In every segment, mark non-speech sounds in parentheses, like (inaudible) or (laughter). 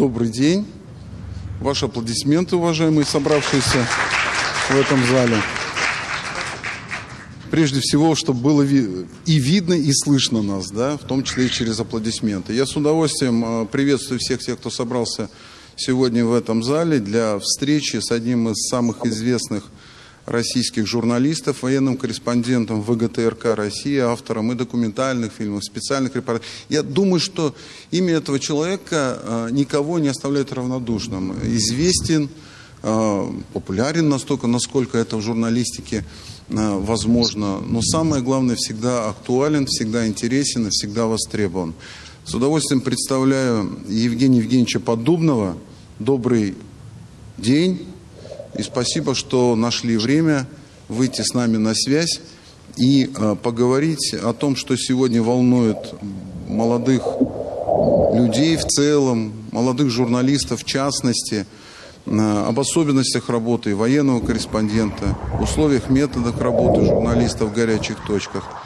добрый день. Ваши аплодисменты, уважаемые собравшиеся в этом зале. Прежде всего, чтобы было и видно, и слышно нас, да, в том числе и через аплодисменты. Я с удовольствием э, приветствую всех тех, кто собрался сегодня в этом зале для встречи с одним из самых известных российских журналистов, военным корреспондентом ВГТРК России, автором и документальных фильмов, специальных репортажей. Я думаю, что имя этого человека э, никого не оставляет равнодушным. Известен, э, популярен настолько, насколько это в журналистике э, возможно. Но самое главное, всегда актуален, всегда интересен и всегда востребован. С удовольствием представляю Евгения Евгеньевича Поддубного. Добрый день. И спасибо, что нашли время выйти с нами на связь и э, поговорить о том, что сегодня волнует молодых людей в целом, молодых журналистов в частности, э, об особенностях работы военного корреспондента, условиях, методах работы журналистов в горячих точках –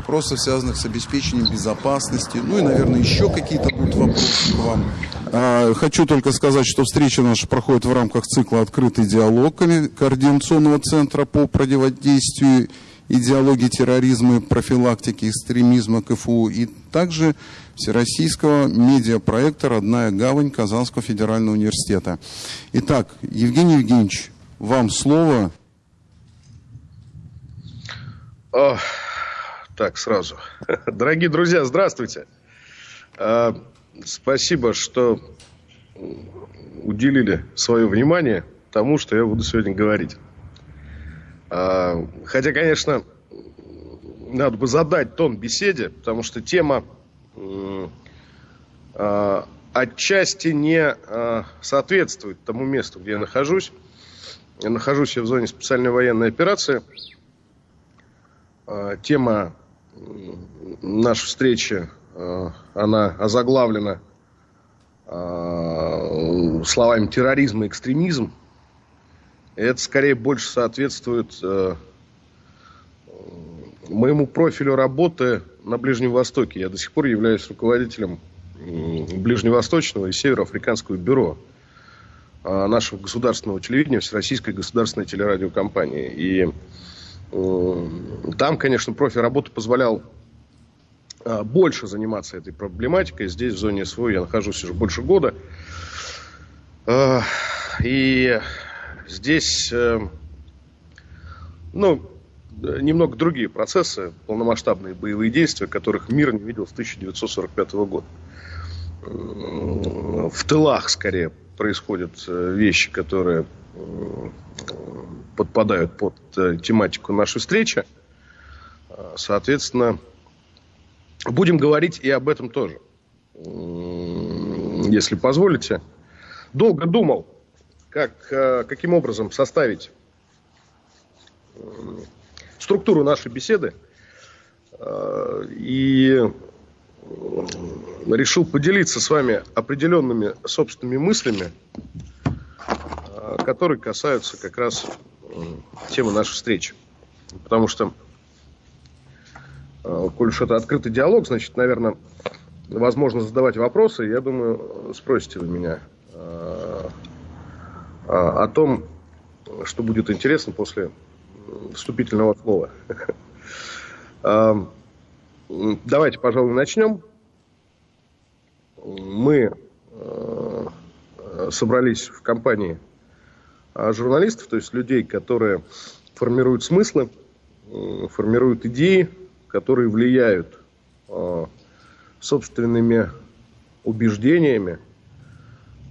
вопросов, связанных с обеспечением безопасности. Ну и, наверное, еще какие-то будут вопросы к вам. А, хочу только сказать, что встреча наша проходит в рамках цикла «Открытый диалог» Координационного центра по противодействию идеологии терроризма и профилактики экстремизма КФУ и также Всероссийского медиапроекта «Родная гавань» Казанского федерального университета. Итак, Евгений Евгеньевич, вам слово. Так, сразу. Дорогие друзья, здравствуйте. А, спасибо, что уделили свое внимание тому, что я буду сегодня говорить. А, хотя, конечно, надо бы задать тон беседе, потому что тема а, отчасти не соответствует тому месту, где я нахожусь. Я нахожусь в зоне специальной военной операции. Тема наша встреча, э, она озаглавлена э, словами терроризм и экстремизм. Это скорее больше соответствует э, моему профилю работы на Ближнем Востоке. Я до сих пор являюсь руководителем Ближневосточного и Североафриканского бюро нашего государственного телевидения, Всероссийской государственной телерадиокомпании. И там, конечно, профиль работы позволял э, больше заниматься этой проблематикой. Здесь, в зоне СВО, я нахожусь уже больше года. Э, и здесь, ну, немного другие процессы, полномасштабные боевые действия, которых мир не видел с 1945 года. В тылах, скорее, происходят вещи, которые подпадают под э, тематику нашей встречи. А, соответственно, будем говорить и об этом тоже. Если позволите. Долго думал, как, э, каким образом составить структуру нашей беседы. И решил поделиться с вами определенными собственными мыслями, которые касаются как раз тема нашей встречи. Потому что, э, коль уж это открытый диалог, значит, наверное, возможно задавать вопросы. Я думаю, спросите вы меня э, о том, что будет интересно после вступительного слова. Э, давайте, пожалуй, начнем. Мы собрались в компании журналистов, то есть людей, которые формируют смыслы, формируют идеи, которые влияют а, собственными убеждениями,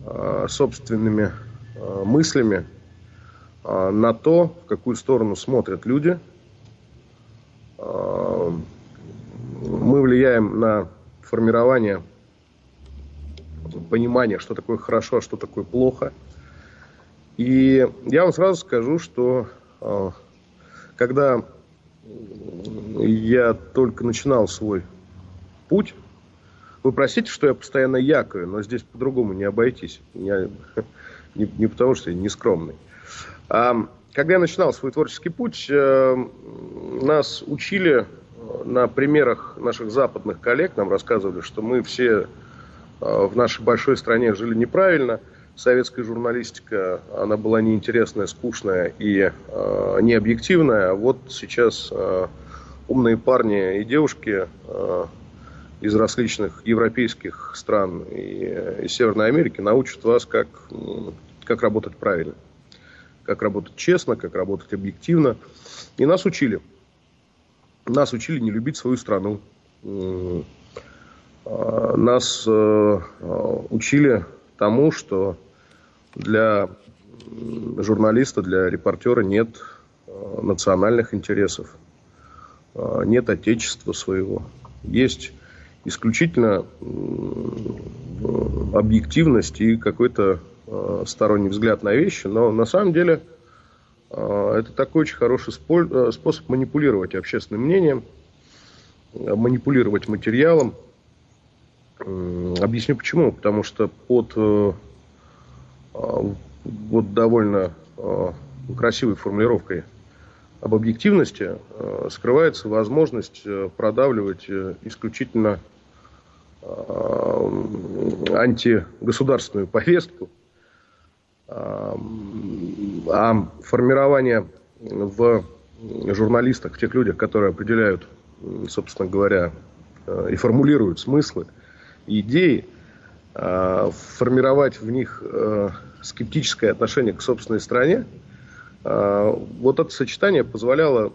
а, собственными мыслями на то, в какую сторону смотрят люди. Мы влияем на формирование понимания, что такое хорошо, а что такое плохо – и я вам сразу скажу, что а, когда я только начинал свой путь, вы простите, что я постоянно якаю, но здесь по-другому не обойтись. Я, не, не потому, что я не скромный. А, когда я начинал свой творческий путь, э, нас учили на примерах наших западных коллег, нам рассказывали, что мы все в нашей большой стране жили неправильно. Советская журналистика, она была неинтересная, скучная и э, необъективная. А вот сейчас э, умные парни и девушки э, из различных европейских стран и, и Северной Америки научат вас, как, как работать правильно, как работать честно, как работать объективно. И нас учили. Нас учили не любить свою страну. А, нас э, учили тому, что для журналиста, для репортера нет а, национальных интересов, нет отечества своего. Есть исключительно объективность и какой-то сторонний взгляд на вещи, но на самом деле это такой очень хороший способ манипулировать общественным мнением, манипулировать материалом, Объясню почему. Потому что под э, вот довольно э, красивой формулировкой об объективности э, скрывается возможность продавливать исключительно антигосударственную повестку, а формирование в журналистах, в тех людях, которые определяют, собственно говоря, и формулируют смыслы – идеи, а, формировать в них а, скептическое отношение к собственной стране, а, вот это сочетание позволяло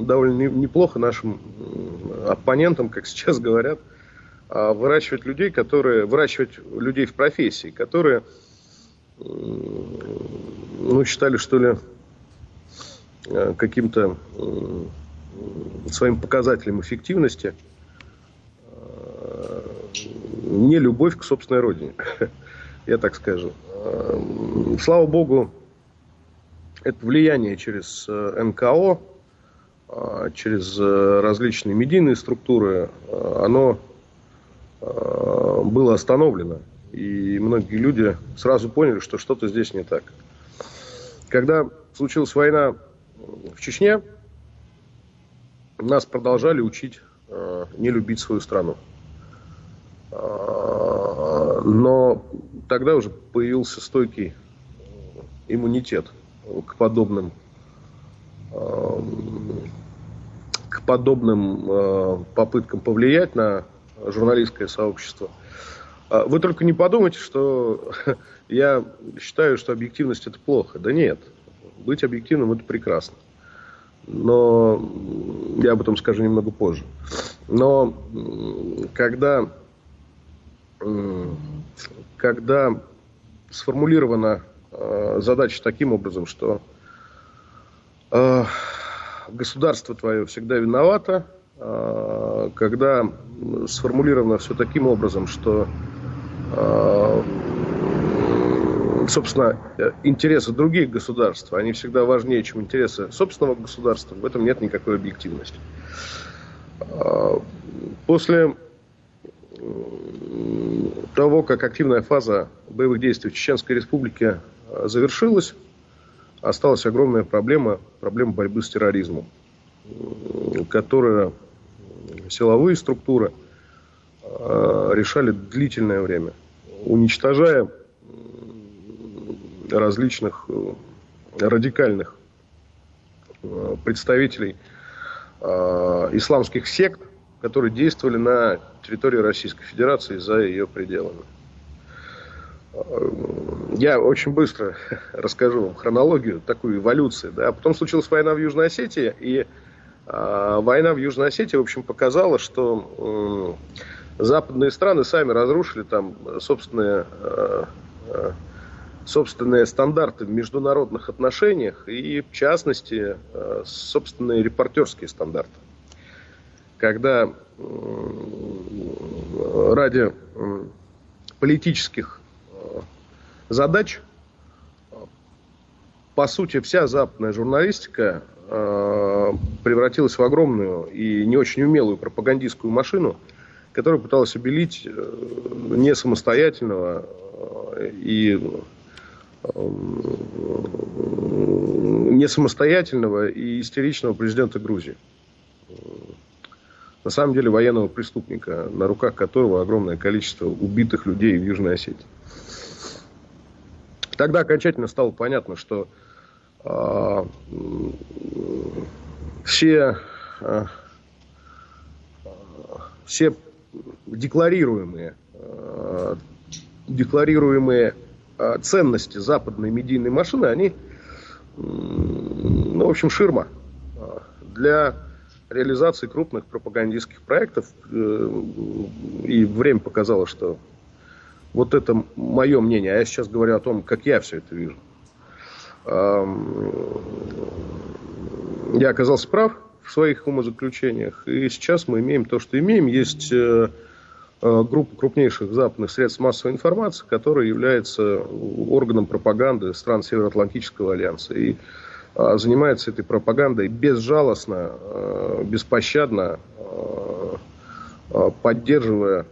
довольно неплохо нашим оппонентам, как сейчас говорят, выращивать людей, которые, выращивать людей в профессии, которые ну, считали, что ли, каким-то своим показателем эффективности – не любовь к собственной родине, (laughs) я так скажу. Эм, слава богу, это влияние через э, НКО, э, через э, различные медийные структуры, оно было остановлено. И многие люди сразу поняли, что что-то здесь не так. Когда случилась война в Чечне, нас продолжали учить не любить свою страну. Но тогда уже появился стойкий иммунитет к подобным к подобным э, попыткам повлиять на журналистское сообщество. А вы только не подумайте, что (laughs) я считаю, что объективность это плохо. Да нет, быть объективным это прекрасно. Но я об этом скажу немного позже. Но когда когда сформулирована э, задача таким образом, что э, государство твое всегда виновато, э, когда сформулировано все таким образом, что собственно, интересы других государств, они всегда важнее, чем интересы собственного государства, в этом нет никакой объективности. После того, как активная фаза боевых действий в Чеченской Республике э, завершилась, осталась огромная проблема, проблема борьбы с терроризмом, которую силовые структуры э, решали длительное время, уничтожая различных э, радикальных представителей исламских сект, которые действовали на территории Российской Федерации за ее пределами. Я очень быстро (laughs) расскажу вам хронологию, такую эволюцию. Да. Потом случилась война в Южной Осетии, и э, война в Южной Осетии, в общем, показала, что э, западные страны сами разрушили там собственные, э, собственные стандарты в международных отношениях и, в частности, собственные репортерские стандарты когда ради политических э, задач, по сути, вся западная журналистика э, превратилась в огромную и не очень умелую пропагандистскую машину, которая пыталась обелить э, не самостоятельного и не самостоятельного и истеричного президента Грузии. На самом деле военного преступника, на руках которого огромное количество убитых людей в Южной Осетии. Тогда окончательно стало понятно, что э, все, э, все декларируемые, э, декларируемые э, ценности западной медийной машины, они, ну, в общем, ширма для реализации крупных пропагандистских проектов. И время показало, что вот это мое мнение. А я сейчас говорю о том, как я все это вижу. Я оказался прав в своих умозаключениях. И сейчас мы имеем то, что имеем. Есть э, э, группа крупнейших западных средств массовой информации, которая является органом пропаганды стран Североатлантического альянса. И занимается этой пропагандой безжалостно, э, беспощадно, поддерживая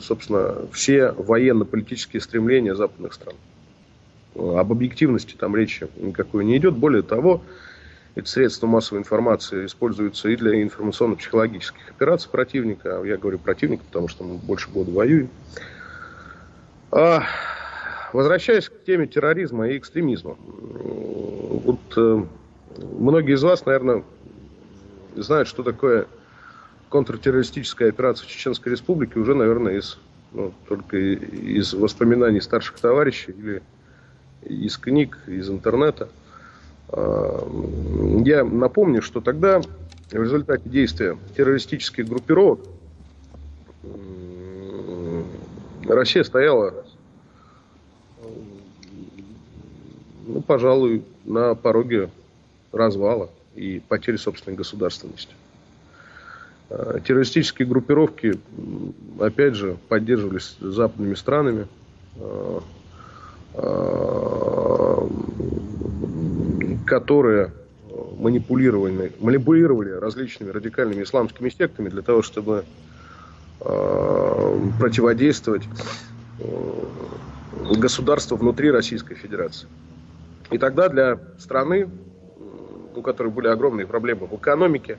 собственно, все военно-политические стремления западных стран. Об объективности там речи никакой не идет. Более того, эти средства массовой информации используются и для информационно-психологических операций противника. Я говорю противника, потому что мы больше года воюем. А, возвращаясь к теме терроризма и экстремизма. Вот э, многие из вас, наверное, знают, что такое контртеррористическая операция в Чеченской Республике уже, наверное, из, ну, только из воспоминаний старших товарищей или из книг, из интернета. А, я напомню, что тогда в результате действия террористических группировок Россия стояла, ну, пожалуй, на пороге развала и потери собственной государственности. Э, террористические группировки, опять же, поддерживались западными странами, э, э, которые манипулировали, манипулировали различными радикальными исламскими сектами для того, чтобы противодействовать государству внутри Российской Федерации. И тогда для страны, у которой были огромные проблемы в экономике,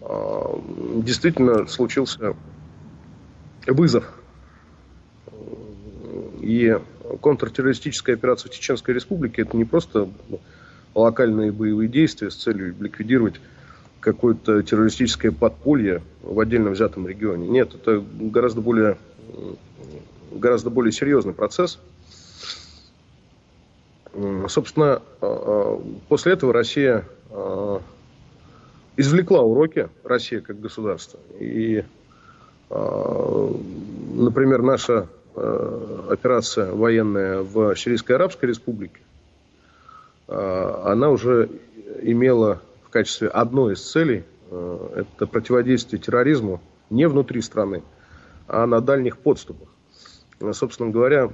а, действительно случился вызов. И контртеррористическая операция в Чеченской Республике это не просто локальные боевые действия с целью ликвидировать какое-то террористическое подполье в отдельно взятом регионе. Нет, это гораздо более, гораздо более серьезный процесс. Собственно, а, а, после этого Россия извлекла уроки Россия как государство. И, например, наша операция военная в Сирийской Арабской Республике, она уже имела в качестве одной из целей это противодействие терроризму не внутри страны, а на дальних подступах. Собственно говоря,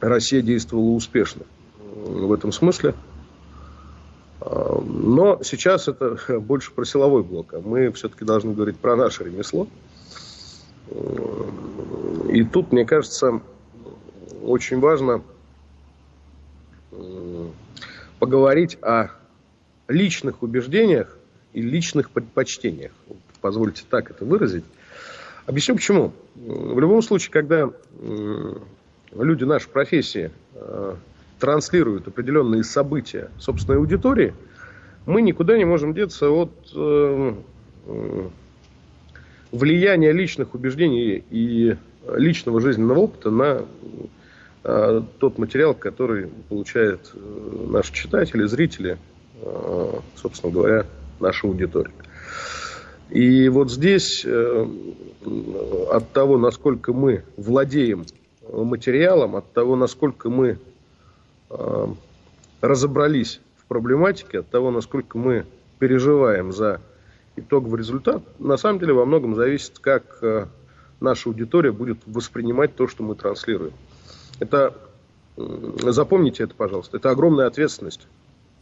Россия действовала успешно в этом смысле. Но сейчас это (laughs) больше про силовой блок, а мы все-таки должны говорить про наше ремесло. И тут, мне кажется, очень важно поговорить о личных убеждениях и личных предпочтениях. Позвольте так это выразить. Объясню почему. В любом случае, когда люди нашей профессии э, транслируют определенные события собственной аудитории, мы никуда не можем деться от э, э, влияния личных убеждений и личного жизненного опыта на э, тот материал, который получает э, наши читатели, зрители, э, собственно говоря, наша аудитория. И вот здесь э, от того, насколько мы владеем материалом, от того, насколько мы Э, разобрались в проблематике, от того, насколько мы переживаем за итоговый результат, на самом деле во многом зависит, как э, наша аудитория будет воспринимать то, что мы транслируем. Это, запомните это, пожалуйста, это огромная ответственность,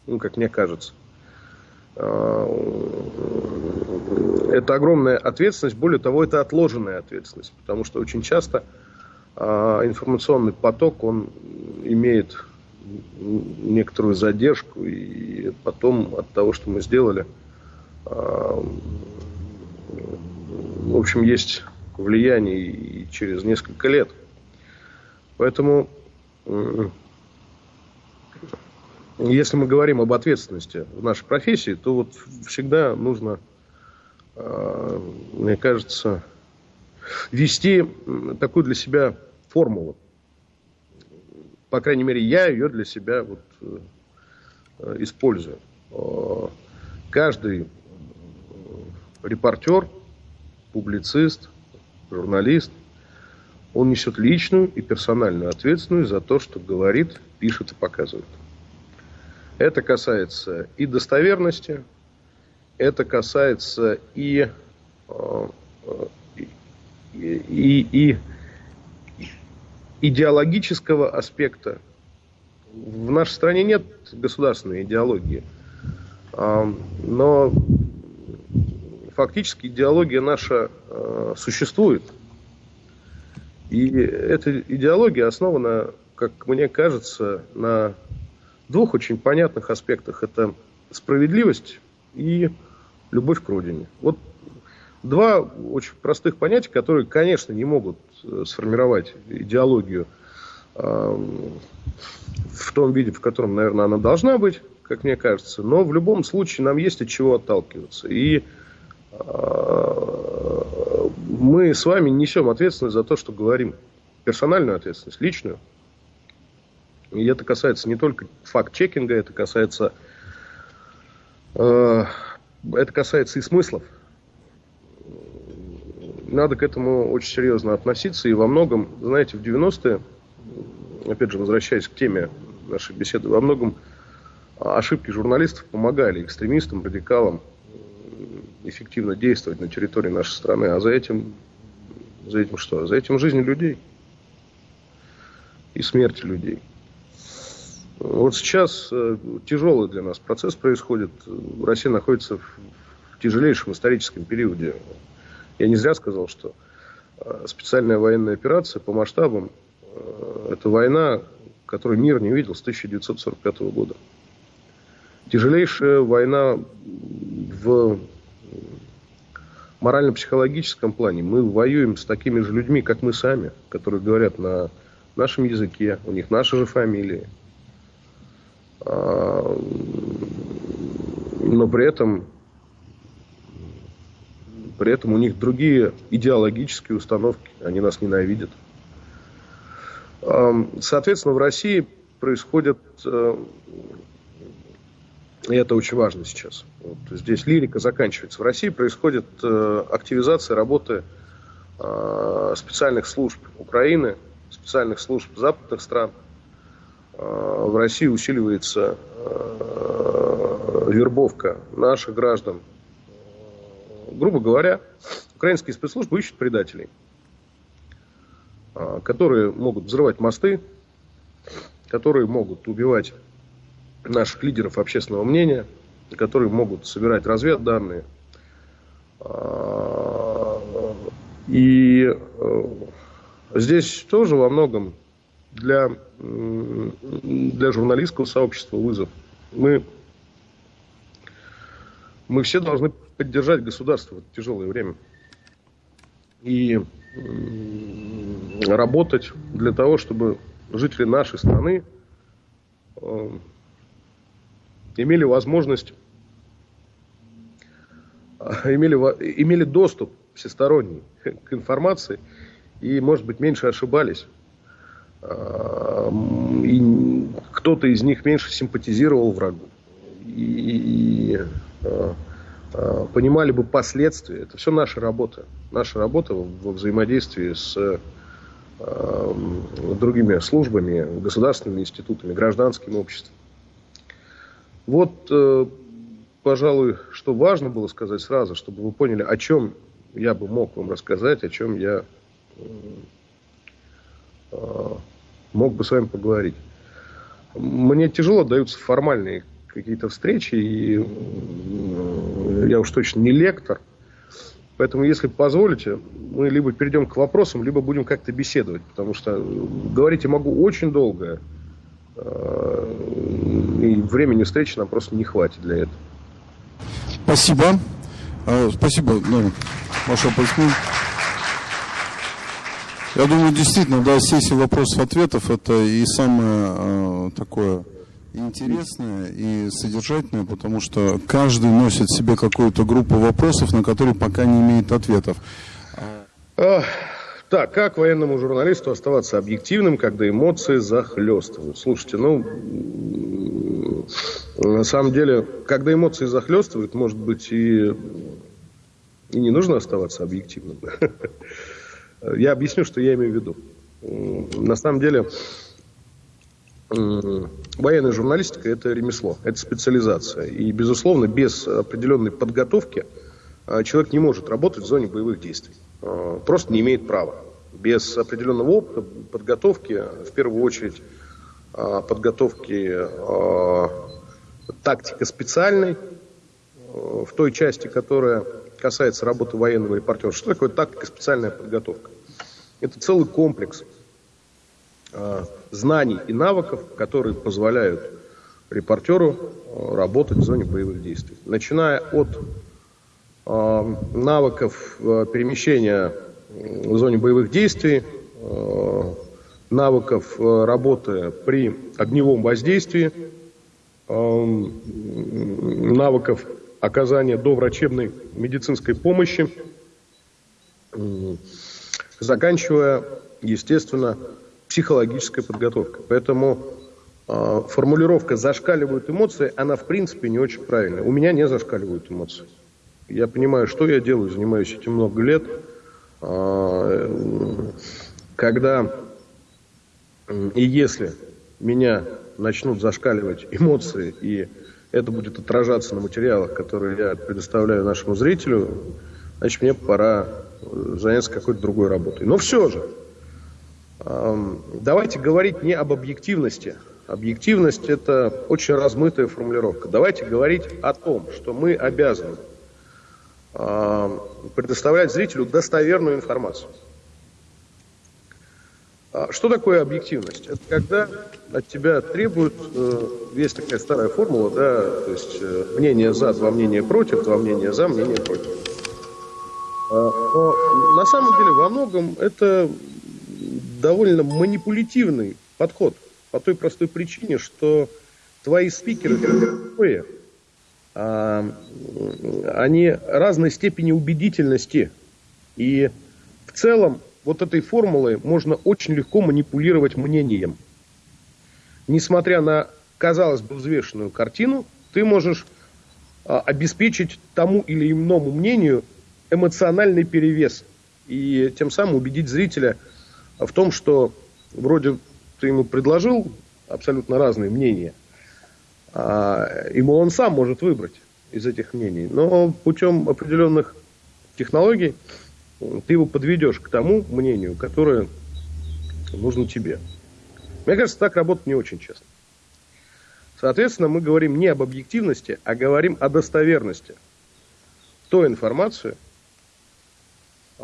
ну, как мне кажется. Э, это огромная ответственность, более того, это отложенная ответственность, потому что очень часто информационный поток, он имеет некоторую задержку, и потом от того, что мы сделали, в общем, есть влияние и через несколько лет. Поэтому, если мы говорим об ответственности в нашей профессии, то вот всегда нужно, мне кажется, вести такую для себя формулу. По крайней мере, я ее для себя вот, э, использую. Э, каждый репортер, публицист, журналист, он несет личную и персональную ответственность за то, что говорит, пишет и показывает. Это касается и достоверности, это касается и, э, и, и идеологического аспекта. В нашей стране нет государственной идеологии, но фактически идеология наша а, существует. И эта идеология основана, как мне кажется, на двух очень понятных аспектах. Это справедливость и любовь к родине. Вот два очень простых понятия, которые, конечно, не могут э, сформировать идеологию э, в том виде, в котором, наверное, она должна быть, как мне кажется. Но в любом случае нам есть от чего отталкиваться. И э, мы с вами несем ответственность за то, что говорим. Персональную ответственность, личную. И это касается не только факт-чекинга, это касается, это касается и смыслов надо к этому очень серьезно относиться. И во многом, знаете, в 90-е, опять же, возвращаясь к теме нашей беседы, во многом ошибки журналистов помогали экстремистам, радикалам эффективно действовать на территории нашей страны. А за этим, за этим что? За этим жизни людей и смерти людей. Вот сейчас э, тяжелый для нас процесс происходит. Россия находится в тяжелейшем историческом периоде я не зря сказал, что э, специальная военная операция по масштабам э, это война, которую мир не видел с 1945 года. Тяжелейшая война в морально-психологическом плане. Мы воюем с такими же людьми, как мы сами, которые говорят на нашем языке, у них наши же фамилии. А, но при этом при этом у них другие идеологические установки, они нас ненавидят. Соответственно, в России происходит, э, и это очень важно сейчас, вот здесь лирика заканчивается, в России происходит э, активизация работы э, специальных служб Украины, специальных служб западных стран. В России усиливается вербовка наших граждан грубо говоря, украинские спецслужбы ищут предателей, а, которые могут взрывать мосты, которые могут убивать наших лидеров общественного мнения, которые могут собирать разведданные. А, и э, здесь тоже во многом для, для журналистского сообщества вызов. Мы, мы все должны поддержать государство в тяжелое время. И работать для того, чтобы жители нашей страны э, имели возможность, э, имели, имели доступ всесторонний к информации и, может быть, меньше ошибались. Э, и кто-то из них меньше симпатизировал врагу. И, и понимали бы последствия. Это все наша работа. Наша работа во взаимодействии с э, другими службами, государственными институтами, гражданским обществом. Вот, э, пожалуй, что важно было сказать сразу, чтобы вы поняли, о чем я бы мог вам рассказать, о чем я мог бы с вами поговорить. Мне тяжело даются формальные какие-то встречи, и я уж точно не лектор. Поэтому, если позволите, мы либо перейдем к вопросам, либо будем как-то беседовать, потому что говорить я могу очень долго, э, и времени встречи нам просто не хватит для этого. Спасибо. А, спасибо. Да. Ваше аплодисмент. Я думаю, действительно, да, сессия вопросов-ответов это и самое э, такое интересное и содержательное, потому что каждый носит в себе какую-то группу вопросов, на которые пока не имеет ответов. Так, как военному журналисту оставаться объективным, когда эмоции захлестывают? Слушайте, ну, на самом деле, когда эмоции захлестывают, может быть, и, и не нужно оставаться объективным. (laughs) Я объясню, что я имею в виду. На самом деле, военная журналистика – это ремесло, это специализация. И, безусловно, без определенной подготовки а, человек не может работать в зоне боевых действий. Э, просто не имеет права. Без определенного опыта, подготовки, в первую очередь э, подготовки э, тактика специальной, в той части, которая касается работы военного репортера. Что такое тактика специальная подготовка? Это целый комплекс знаний и навыков, которые позволяют репортеру работать в зоне боевых действий. Начиная от Э, навыков э, перемещения в зоне боевых действий, э, навыков работы при огневом воздействии, навыков оказания доврачебной медицинской помощи, заканчивая, естественно, психологической подготовкой. Поэтому формулировка «зашкаливают эмоции», она в принципе не очень правильная. У меня не зашкаливают эмоции. Я понимаю, что я делаю, занимаюсь этим много лет. А, когда и если меня начнут зашкаливать эмоции, и это будет отражаться на материалах, которые я предоставляю нашему зрителю, значит, мне пора заняться какой-то другой работой. Но все же, давайте говорить не об объективности. Объективность – это очень размытая формулировка. Давайте говорить о том, что мы обязаны Э, предоставлять зрителю достоверную информацию. А что такое объективность? Это когда от тебя требуют, э, есть такая старая формула, да, то есть э, мнение за, два мнения против, два мнения за, мнение против. А, но на самом деле во многом это довольно манипулятивный подход по той простой причине, что твои спикеры такое, а, они разной степени убедительности. И в целом вот этой формулой можно очень легко манипулировать мнением. Несмотря на, казалось бы, взвешенную картину, ты можешь а, обеспечить тому или иному мнению эмоциональный перевес. И тем самым убедить зрителя в том, что вроде ты ему предложил абсолютно разные мнения – а, ему он сам может выбрать из этих мнений. Но путем определенных технологий ты его подведешь к тому мнению, которое нужно тебе. Мне кажется, так работать не очень честно. Соответственно, мы говорим не об объективности, а говорим о достоверности той информации,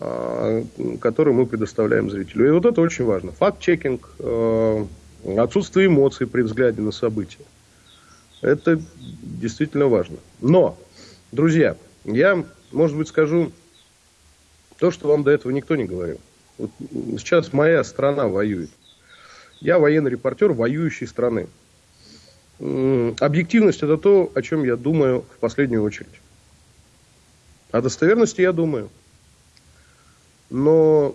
а, которую мы предоставляем зрителю. И вот это очень важно. Факт-чекинг, э, отсутствие эмоций при взгляде на события. Это действительно важно. Но, друзья, я, может быть, скажу то, что вам до этого никто не говорил. Вот сейчас моя страна воюет. Я военный репортер воюющей страны. Объективность это то, о чем я думаю в последнюю очередь. О достоверности я думаю. Но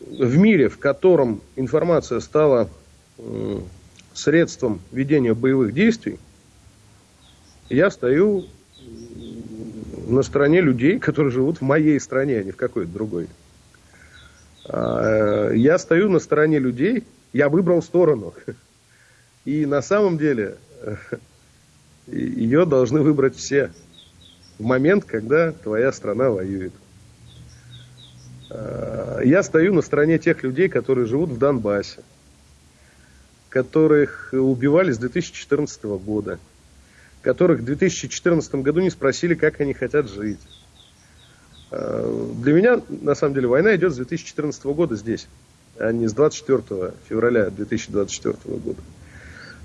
в мире, в котором информация стала средством ведения боевых действий, я стою на стороне людей, которые живут в моей стране, а не в какой-то другой. А, я стою на стороне людей, я выбрал сторону. И на самом деле (laughs) ее должны выбрать все в момент, когда твоя страна воюет. А, я стою на стороне тех людей, которые живут в Донбассе которых убивали с 2014 года, которых в 2014 году не спросили, как они хотят жить. А, для меня, на самом деле, война идет с 2014 года здесь, а не с 24 февраля 2024 года.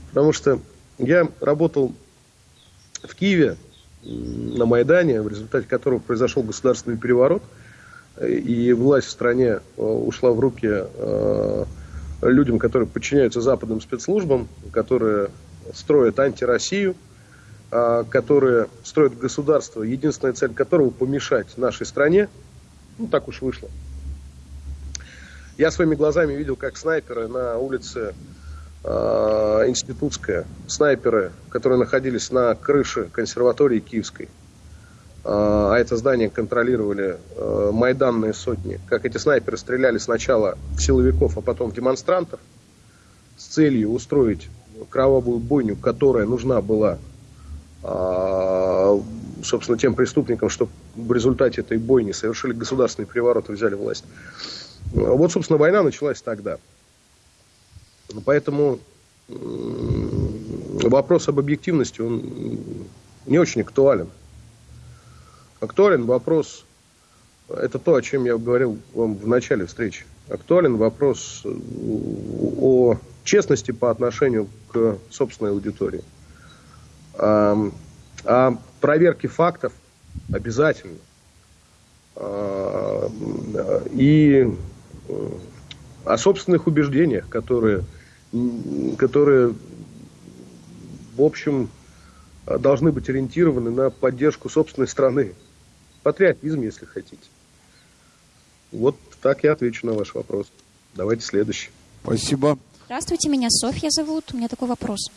Потому что я работал в Киеве на Майдане, в результате которого произошел государственный переворот, и власть в стране ушла в руки людям, которые подчиняются западным спецслужбам, которые строят антироссию, которые строят государство, единственная цель которого помешать нашей стране. Ну, так уж вышло. Я своими глазами видел, как снайперы на улице э, Институтская, снайперы, которые находились на крыше консерватории Киевской, э, а это здание контролировали э, майданные сотни, как эти снайперы стреляли сначала в силовиков, а потом в демонстрантов с целью устроить кровавую бойню, которая нужна была, э, собственно, тем преступникам, что в результате этой бойни совершили государственный переворот и взяли власть. Вот, собственно, война началась тогда. Поэтому вопрос об объективности, он не очень актуален. Актуален вопрос, это то, о чем я говорил вам в начале встречи. Актуален вопрос о честности по отношению к собственной аудитории. А, о проверке фактов обязательно. А, и о собственных убеждениях, которые, которые в общем, должны быть ориентированы на поддержку собственной страны. Патриотизм, если хотите. Вот так я отвечу на ваш вопрос. Давайте следующий. Спасибо. Здравствуйте, меня Софья зовут. У меня такой вопрос.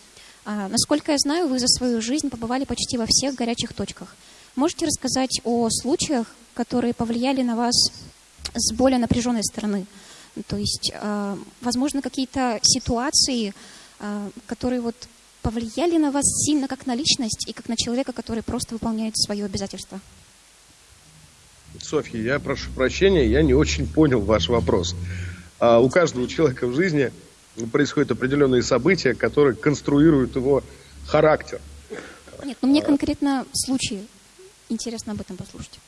А, насколько я знаю, вы за свою жизнь побывали почти во всех горячих точках. Можете рассказать о случаях, которые повлияли на вас с более напряженной стороны. То есть, э, возможно, какие-то ситуации, э, которые вот повлияли на вас сильно как на личность и как на человека, который просто выполняет свое обязательство. Софья, я прошу прощения, я не очень понял ваш вопрос. А у каждого человека в жизни происходят определенные события, которые конструируют его характер. Нет, ну мне конкретно случаи. Интересно об этом послушать.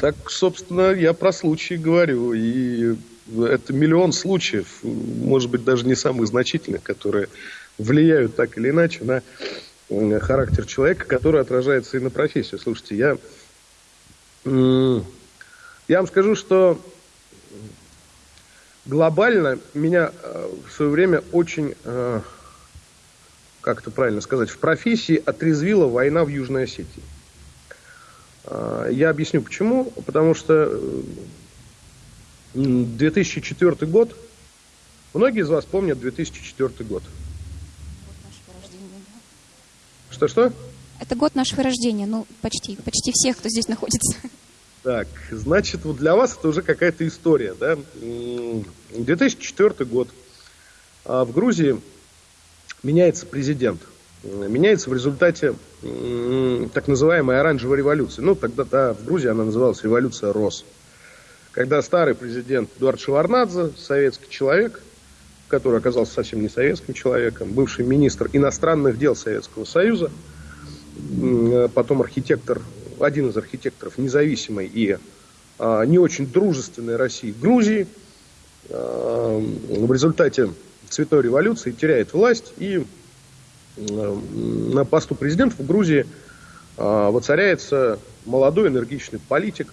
Так, собственно, я про случаи говорю. И это миллион случаев, может быть, даже не самых значительных, которые влияют так или иначе на характер человека, который отражается и на профессию. Слушайте, я, я вам скажу, что глобально меня э, в свое время очень, э, как это правильно сказать, в профессии отрезвила война в Южной Осетии. А, я объясню почему. Потому что 2004 год, многие из вас помнят 2004 год. Что-что? Это год нашего рождения, ну, почти, почти всех, кто здесь находится. Так, значит, вот для вас это уже какая-то история, да? 2004 год. А в Грузии меняется президент – меняется в результате так называемой оранжевой революции. Ну, тогда да, в Грузии она называлась революция РОС. Когда старый президент Эдуард Шеварнадзе, советский человек, который оказался совсем не советским человеком, бывший министр иностранных дел Советского Союза, потом архитектор, один из архитекторов независимой и а, не очень дружественной России Грузии, а, в результате цветной революции теряет власть и на посту президента в Грузии а, воцаряется молодой энергичный политик,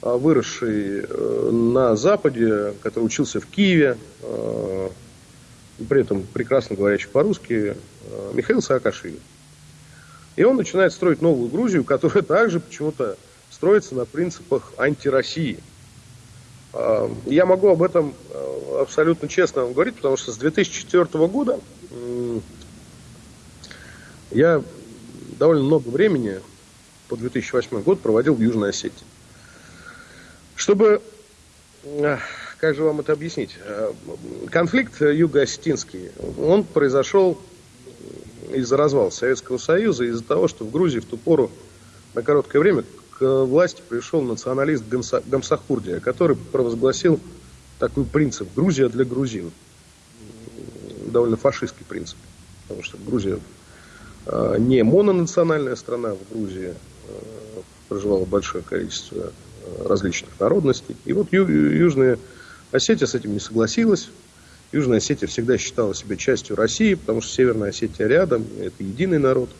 выросший э, на Западе, который учился в Киеве, при этом прекрасно говорящий по-русски, Михаил Саакашвили. И он начинает строить новую Грузию, которая также почему-то строится на принципах антироссии. Я могу об этом абсолютно честно вам говорить, потому что с 2004 года я довольно много времени по 2008 год проводил в Южной Осетии. Чтобы, как же вам это объяснить, конфликт юго-осетинский, он произошел из-за развала Советского Союза, из-за того, что в Грузии в ту пору на короткое время к власти пришел националист Гамсахурдия, который провозгласил такой принцип «Грузия для грузин». Довольно фашистский принцип, потому что Грузия а, не мононациональная страна в Грузии, а, проживало большое количество а, различных народностей. И вот Южная Осетия с этим не согласилась. Южная Осетия всегда считала себя частью России, потому что Северная Осетия рядом, это единый народ.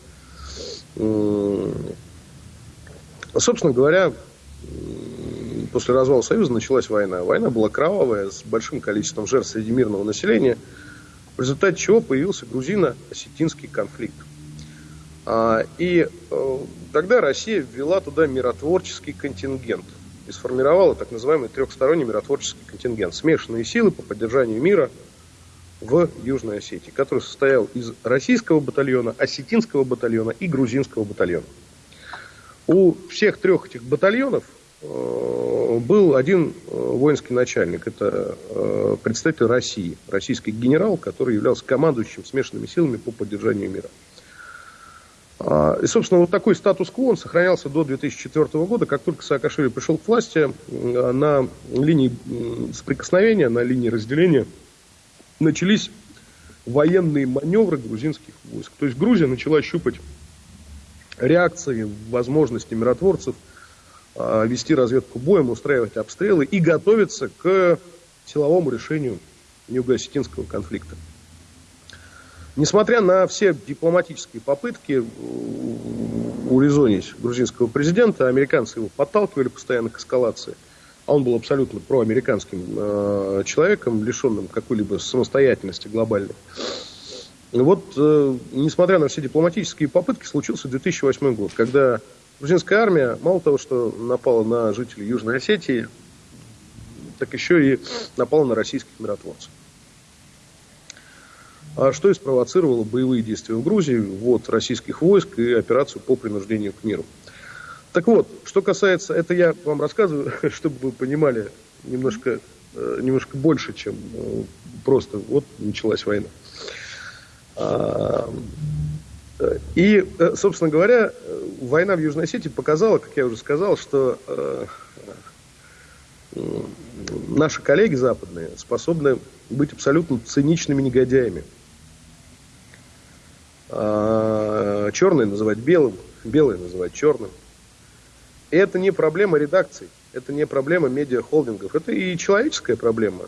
Собственно говоря, после развала Союза началась война. Война была кровавая, с большим количеством жертв среди мирного населения, в результате чего появился грузино-осетинский конфликт. А, и э, тогда Россия ввела туда миротворческий контингент и сформировала так называемый трехсторонний миротворческий контингент. Смешанные силы по поддержанию мира в Южной Осетии, который состоял из российского батальона, осетинского батальона и грузинского батальона. У всех трех этих батальонов э, был один э, воинский начальник. Это э, представитель России, российский генерал, который являлся командующим смешанными силами по поддержанию мира. А, и, собственно, вот такой статус-кво он сохранялся до 2004 года, как только Саакашвили пришел к власти, на линии соприкосновения, на линии разделения начались военные маневры грузинских войск. То есть Грузия начала щупать реакции, возможности миротворцев а, вести разведку боем, устраивать обстрелы и готовиться к силовому решению юго-осетинского конфликта. Несмотря на все дипломатические попытки урезонить грузинского президента, американцы его подталкивали постоянно к эскалации, а он был абсолютно проамериканским э, человеком, лишенным какой-либо самостоятельности глобальной. Вот, э, несмотря на все дипломатические попытки, случился 2008 год, когда грузинская армия, мало того, что напала на жителей Южной Осетии, так еще и напала на российских миротворцев. А что и спровоцировало боевые действия в Грузии, ввод российских войск и операцию по принуждению к миру. Так вот, что касается, это я вам рассказываю, (laughs) чтобы вы понимали немножко, э, немножко больше, чем э, просто вот началась война. А, и, э, собственно говоря, война в Южной Осетии показала, как я уже сказал, что наши коллеги западные способны быть абсолютно циничными негодяями. А, черный называть белым, белый называть черным. И это не проблема редакций, это не проблема медиахолдингов, это и человеческая проблема.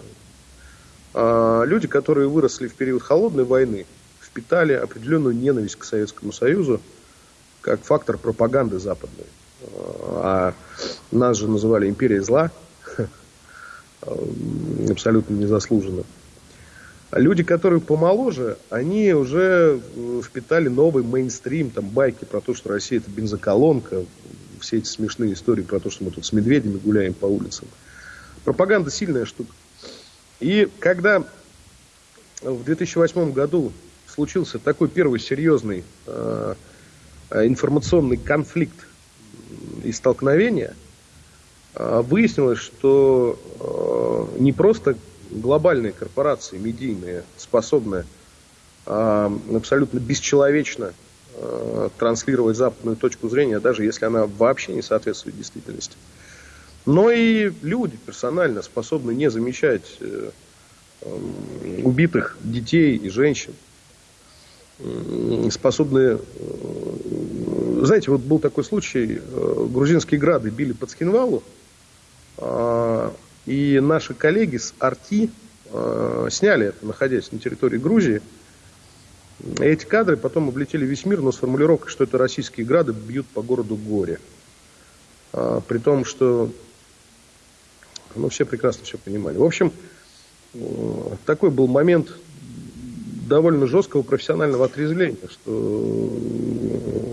А, люди, которые выросли в период холодной войны, впитали определенную ненависть к Советскому Союзу как фактор пропаганды западной. А нас же называли империей зла, (laughs) абсолютно незаслуженно. А люди, которые помоложе, они уже э, впитали новый мейнстрим, там байки про то, что Россия это бензоколонка, все эти смешные истории про то, что мы тут с медведями гуляем по улицам. Пропаганда сильная штука. И когда в 2008 году случился такой первый серьезный э, информационный конфликт и столкновение, э, выяснилось, что э, не просто глобальные корпорации, медийные, способны э, абсолютно бесчеловечно э, транслировать западную точку зрения, даже если она вообще не соответствует действительности. Но и люди персонально способны не замечать э, э, убитых детей и женщин, способны... Знаете, вот был такой случай, грузинские грады били под Скинвалу, а, и наши коллеги с Арти э, сняли это, находясь на территории Грузии. Эти кадры потом облетели весь мир, но с формулировкой, что это российские грады бьют по городу горе. А, при том, что ну, все прекрасно все понимали. В общем, э, такой был момент довольно жесткого профессионального отрезвления, что,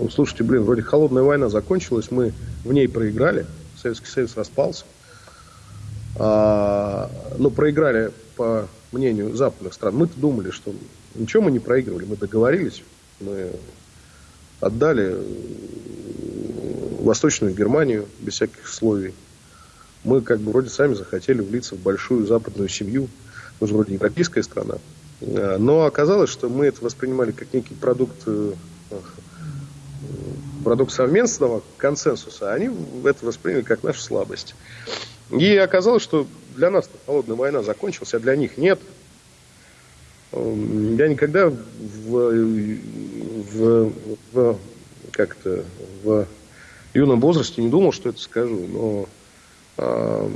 э, слушайте, блин, вроде холодная война закончилась, мы в ней проиграли, Советский Союз распался, ну, проиграли по мнению западных стран. Мы-то думали, что ничего мы не проигрывали, мы договорились, мы отдали Восточную Германию без всяких условий. Мы как бы вроде сами захотели влиться в большую западную семью. Мы же вроде европейская страна. А, но оказалось, что мы это воспринимали как некий продукт, э, продукт совместного консенсуса, а они это восприняли как нашу слабость. И оказалось, что для нас холодная война закончилась, а для них нет. Эм, я никогда в, в, в, как-то, в юном возрасте не думал, что это скажу, но э,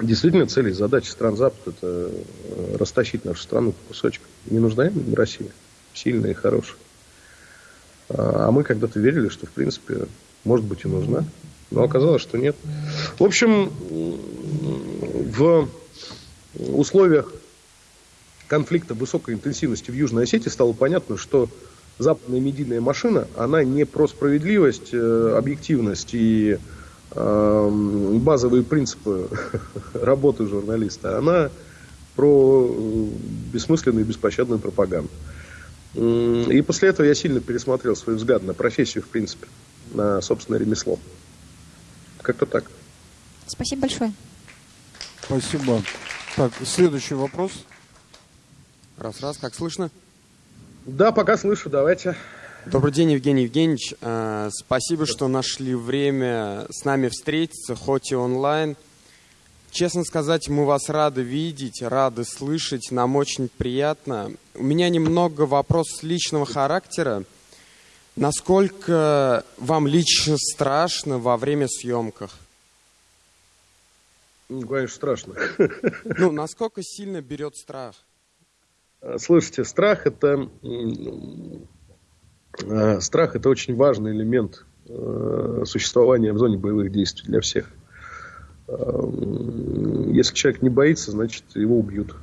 действительно цели и задачи стран Запада это э, растащить нашу страну по кусочкам. Не нужна им Россия, сильная и хорошая. А мы когда-то верили, что, в принципе, может быть, и нужна. Но оказалось, что нет. В общем, в условиях конфликта высокой интенсивности в Южной Осетии стало понятно, что западная медийная машина, она не про справедливость, э, объективность и э, базовые принципы (laughs) работы журналиста, она про э, бессмысленную и беспощадную пропаганду. И после этого я сильно пересмотрел свой взгляд на профессию, в принципе, на собственное ремесло. Как-то так. Спасибо большое. Спасибо. Так, следующий вопрос. Раз-раз, как слышно? Да, пока слышу, давайте. Добрый день, Евгений Евгеньевич. Э, спасибо, что нашли время с нами встретиться, хоть и онлайн. Честно сказать, мы вас рады видеть, рады слышать, нам очень приятно. У меня немного вопросов личного характера. Насколько вам лично страшно во время съемках? Ну, конечно, страшно. (laughs) Ну, насколько сильно берет страх? Слушайте, страх это э, страх это очень важный элемент э, существования в зоне боевых действий для всех. Э, если человек не боится, значит его убьют.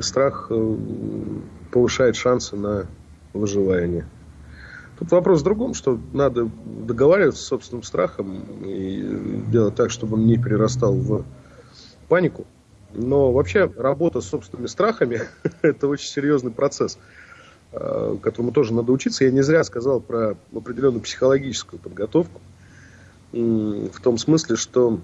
Страх повышает шансы на выживание. Тут вопрос в другом, что надо договариваться с собственным страхом и делать так, чтобы он не перерастал в панику. Но вообще работа с собственными страхами (laughs) – это очень серьезный процесс, э, которому тоже надо учиться. Я не зря сказал про определенную психологическую подготовку. В том смысле, что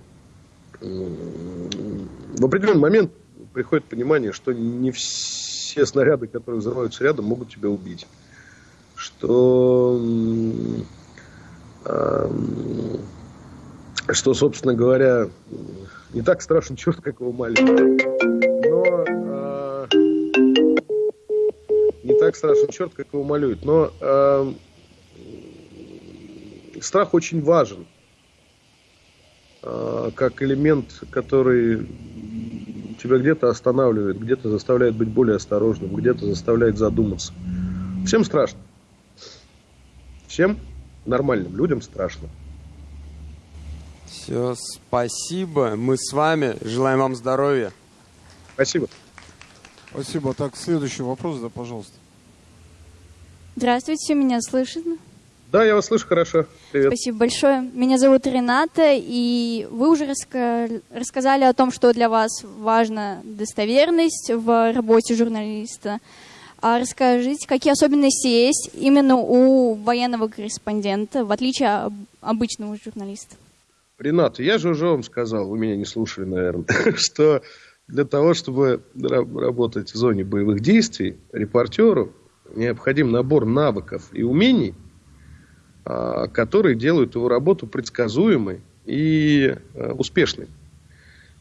в определенный момент приходит понимание, что не все снаряды, которые взрываются рядом, могут тебя убить что, что, собственно говоря, не так страшен черт, как его маленький. Но э, не так страшен черт, как его малюют. Но э, страх очень важен э, как элемент, который тебя где-то останавливает, где-то заставляет быть более осторожным, где-то заставляет задуматься. Всем страшно. Всем нормальным людям страшно. Все, спасибо. Мы с вами. Желаем вам здоровья. Спасибо. Спасибо. Так, следующий вопрос, да, пожалуйста. Здравствуйте, меня слышно? Да, я вас слышу хорошо. Привет. Спасибо большое. Меня зовут Рената, и вы уже раска- рассказали о том, что для вас важна достоверность в работе журналиста. А расскажите, какие особенности есть именно у военного корреспондента, в отличие от обычного журналиста? Ренат, я же уже вам сказал, вы меня не слушали, наверное, (laughs) что для того, чтобы работать в зоне боевых действий, репортеру необходим набор навыков и умений, которые делают его работу предсказуемой и а, успешной.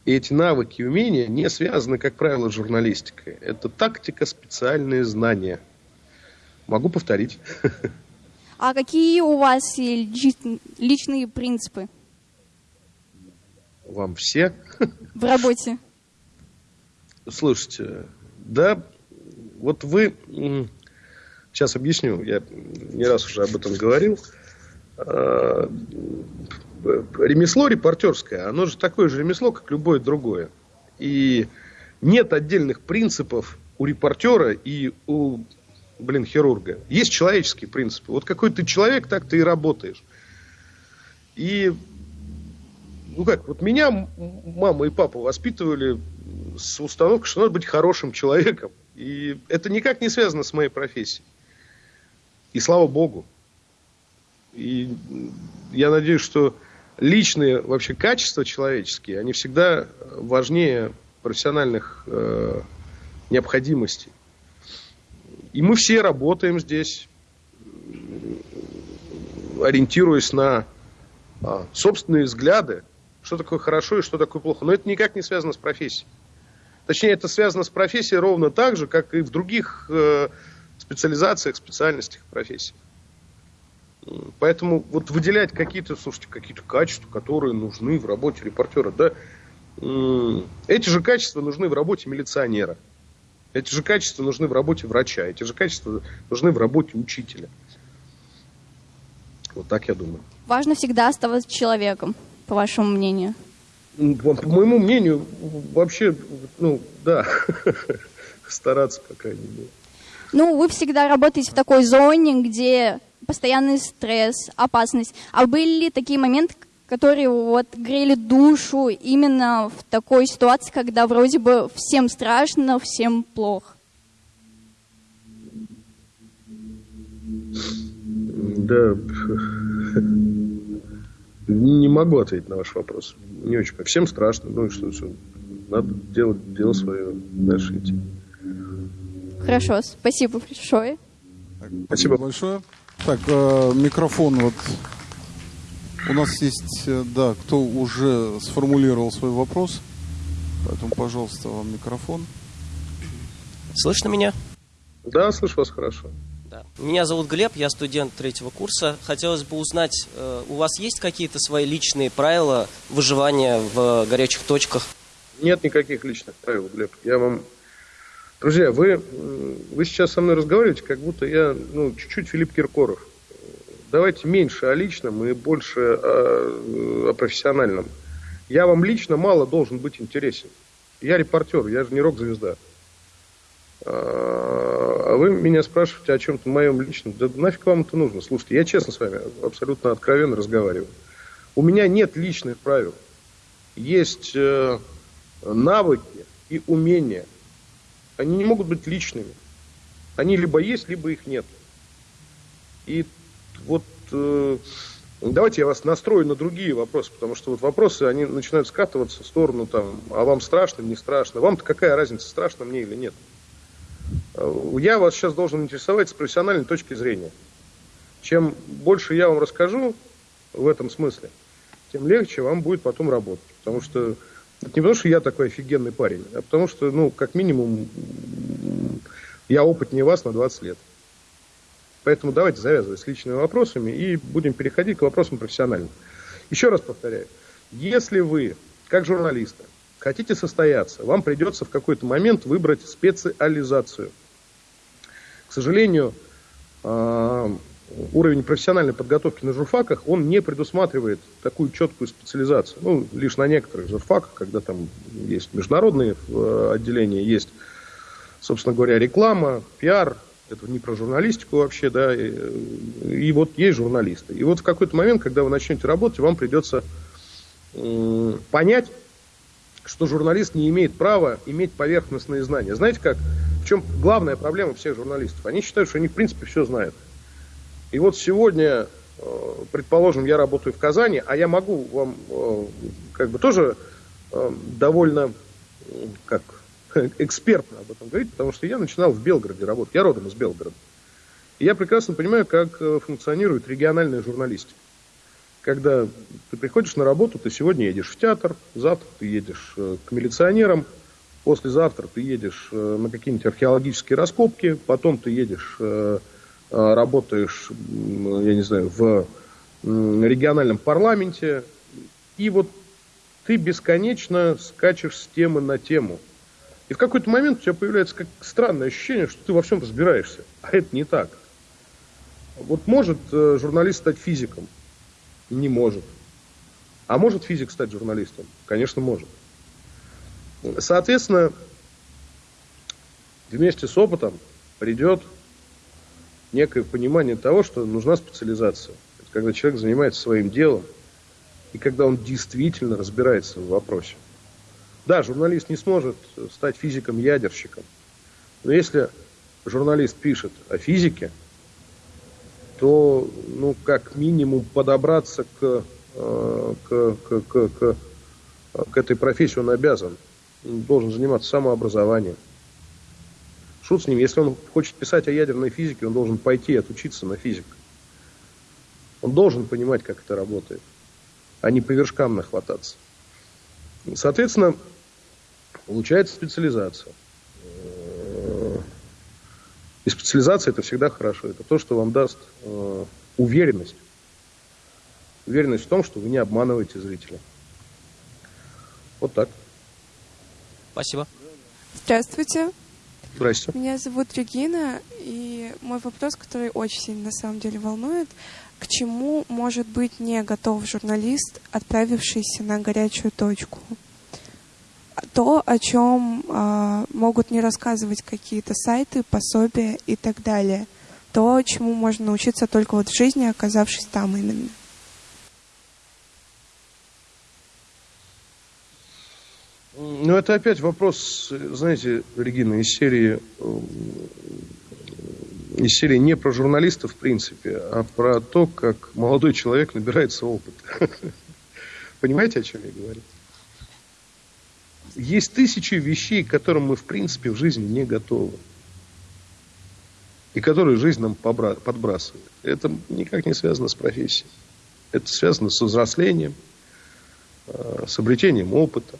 И эти навыки и умения не связаны, как правило, с журналистикой. Это тактика, специальные знания. Могу повторить. А какие у вас личные принципы? Вам все? В работе. Слушайте, да, вот вы... Сейчас объясню, я не раз уже об этом говорил. А, ремесло репортерское, оно же такое же ремесло, как любое другое. И нет отдельных принципов у репортера и у, блин, хирурга. Есть человеческие принципы. Вот какой ты человек, так ты и работаешь. И, ну как, вот меня мама и папа воспитывали с установкой, что надо быть хорошим человеком. И это никак не связано с моей профессией. И слава богу. И я надеюсь, что личные вообще качества человеческие, они всегда важнее профессиональных э, необходимостей. И мы все работаем здесь, ориентируясь на а, собственные взгляды, что такое хорошо и что такое плохо. Но это никак не связано с профессией. Точнее, это связано с профессией ровно так же, как и в других э, специализациях, специальностях профессий. Поэтому вот выделять какие-то, слушайте, какие-то качества, которые нужны в работе репортера, да, эти же качества нужны в работе милиционера. Эти же качества нужны в работе врача. Эти же качества нужны в работе учителя. Вот так я думаю. Важно всегда оставаться человеком, по вашему мнению. По, по моему мнению, вообще, ну, да, (laughs) стараться, по крайней мере. Ну, вы всегда работаете в такой зоне, где постоянный стресс, опасность. А были ли такие моменты, которые вот грели душу именно в такой ситуации, когда вроде бы всем страшно, всем плохо? Да, не могу ответить на ваш вопрос. Не очень. Всем страшно. Ну и что, что? Надо делать дело свое, дальше идти. Хорошо, спасибо большое. Спасибо. большое. Так, э, микрофон вот. У нас есть, э, да, кто уже сформулировал свой вопрос. Поэтому, пожалуйста, вам микрофон. Слышно меня? Да, слышу вас хорошо. Да. Меня зовут Глеб, я студент третьего курса. Хотелось бы узнать, э, у вас есть какие-то свои личные правила выживания в горячих точках? Нет никаких личных правил, Глеб. Я вам... Друзья, вы, вы сейчас со мной разговариваете, как будто я, ну, чуть-чуть Филипп Киркоров. Давайте меньше о личном и больше о, о профессиональном. Я вам лично мало должен быть интересен. Я репортер, я же не рок-звезда. А вы меня спрашиваете о чем-то моем личном. Да нафиг вам это нужно? Слушайте, я честно с вами абсолютно откровенно разговариваю. У меня нет личных правил. Есть э, навыки и умения. Они не могут быть личными. Они либо есть, либо их нет. И вот э, давайте я вас настрою на другие вопросы, потому что вот вопросы, они начинают скатываться в сторону там, а вам страшно, не страшно. Вам-то какая разница, страшно мне или нет? Э, Я вас сейчас должен интересовать с профессиональной точки зрения. Чем больше я вам расскажу в этом смысле, тем легче вам будет потом работать. Потому что это не потому, что я такой офигенный парень, а потому что, ну, как минимум, я опытнее вас на 20 лет. Поэтому давайте завязывать с личными вопросами и будем переходить к вопросам профессиональным. Еще раз повторяю, если вы, как журналисты, хотите состояться, вам придется в какой-то момент выбрать специализацию. К сожалению, а, уровень профессиональной подготовки на журфаках, он не предусматривает такую четкую специализацию. Ну, лишь на некоторых журфаках, когда там есть международные э, отделения, есть, собственно говоря, реклама, пиар, это не про журналистику вообще, да, и, и вот есть журналисты. И вот в какой-то момент, когда вы начнете работать, вам придется м, понять, что журналист не имеет права иметь поверхностные знания. Знаете как? В чем главная проблема всех журналистов? Они считают, что они в принципе все знают. И вот сегодня, э, предположим, я работаю в Казани, а я могу вам э, как бы тоже э, довольно как (laughs) экспертно об этом говорить, потому что я начинал в Белгороде работать. Я родом из Белгорода. И я прекрасно понимаю, как функционирует региональная журналистика. Когда ты приходишь на работу, ты сегодня едешь в театр, завтра ты едешь к милиционерам, послезавтра ты едешь на какие-нибудь археологические раскопки, потом ты едешь, работаешь, м, я не знаю, в региональном парламенте, и вот ты бесконечно скачешь с темы на тему. И в какой-то момент у тебя появляется как странное ощущение, что ты во всем разбираешься. А это не так. Вот может э, журналист стать физиком? Не может. А может физик стать журналистом? Конечно, может. Соответственно, вместе с опытом придет некое понимание того, что нужна специализация. Это когда человек занимается своим делом, и когда он действительно разбирается в вопросе. Да, журналист не сможет стать физиком-ядерщиком, но если журналист пишет о физике, то, ну, как минимум, подобраться к, э, к, к, к, к, к этой профессии он обязан. Он должен заниматься самообразованием. Шут с ним, если он хочет писать о ядерной физике, он должен пойти и отучиться на физика. Он должен понимать, как это работает, а не по вершкам нахвататься. Соответственно, получается специализация. И специализация это всегда хорошо. Это то, что вам даст э, уверенность. Уверенность в том, что вы не обманываете зрителя. Вот так. Спасибо. Здравствуйте, Здрасте. меня зовут Регина, и мой вопрос, который очень сильно на самом деле волнует, К чему может быть не готов журналист, отправившийся на горячую точку? То, о чем э, могут не рассказывать какие-то сайты, пособия и так далее. То, чему можно научиться только вот в жизни, оказавшись там именно. Ну, это опять вопрос, знаете, Регина, из серии, из серии не про журналистов, в принципе, а про то, как молодой человек набирается опыт. (laughs) Понимаете, о чем я говорю? Есть тысячи вещей, к которым мы, в принципе, в жизни не готовы. И которые жизнь нам подбрасывает. Это никак не связано с профессией. Это связано с взрослением, э, с обретением опыта.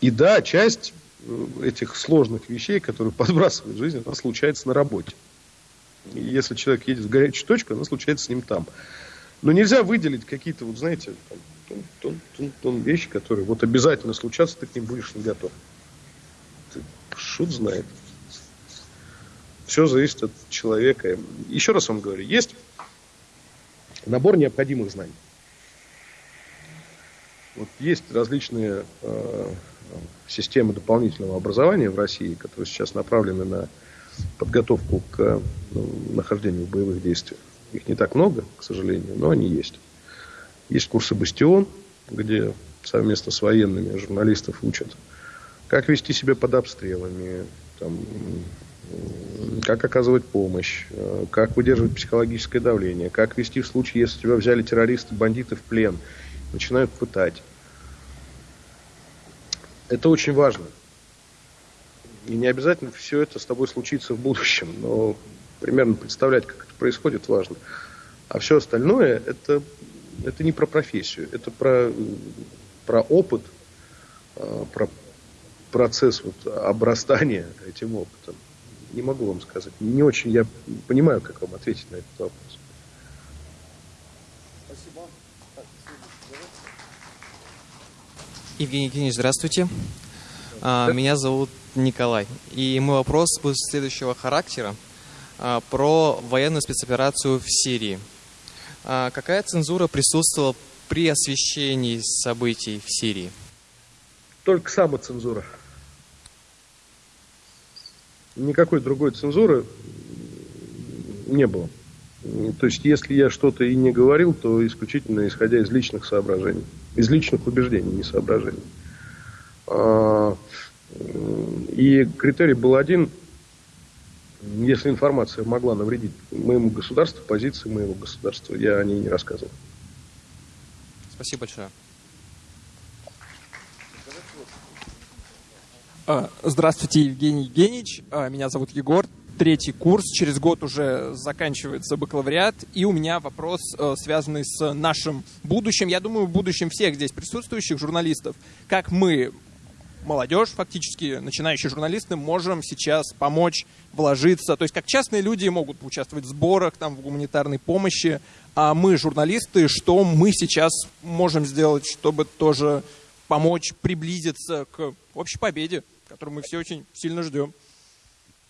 И да, часть э, этих сложных вещей, которые (laughs) подбрасывает жизнь, она случается на работе. Если человек едет в горячую точку, она случается с ним там. Но нельзя выделить какие-то, вот знаете, там, тон, тон, тон, тон вещи, которые вот обязательно случатся, ты к ним будешь не готов. Ты, шут знает. Все зависит от человека. Еще раз вам говорю, есть набор необходимых знаний. Вот есть различные э, системы дополнительного образования в России, которые сейчас направлены на подготовку к ну, нахождению в боевых действиях. Их не так много, к сожалению, но они есть. Есть курсы «Бастион», где совместно с военными журналистов учат, как вести себя под обстрелами, там, как оказывать помощь, э, как выдерживать психологическое давление, как вести в случае, если тебя взяли террористы, бандиты в плен – начинают пытать. Это очень важно. И не обязательно все это с тобой случится в будущем, но примерно представлять, как это происходит, важно. А все остальное это, это не про профессию, это про, про опыт, а, про процесс вот обрастания этим опытом. Не могу вам сказать. Не очень я понимаю, как вам ответить на этот вопрос. Евгений Евгеньевич, здравствуйте. А, меня зовут Николай. И мой вопрос будет следующего характера а, про военную спецоперацию в Сирии. А, какая цензура присутствовала при освещении событий в Сирии? Только самоцензура. Никакой другой цензуры не было. То есть, если я что-то и не говорил, то исключительно исходя из личных соображений, из личных убеждений, не соображений. А, и критерий был один, если информация могла навредить моему государству, позиции моего государства, я о ней не рассказывал. Спасибо большое. А, здравствуйте, Евгений Евгеньевич. А, меня зовут Егор третий курс, через год уже заканчивается бакалавриат, и у меня вопрос, э, связанный с нашим будущим, я думаю, будущим всех здесь присутствующих журналистов. Как мы, молодежь, фактически, начинающие журналисты, можем сейчас помочь вложиться, то есть как частные люди могут участвовать в сборах, там, в гуманитарной помощи, а мы, журналисты, что мы сейчас можем сделать, чтобы тоже помочь приблизиться к общей победе, которую мы все очень сильно ждем.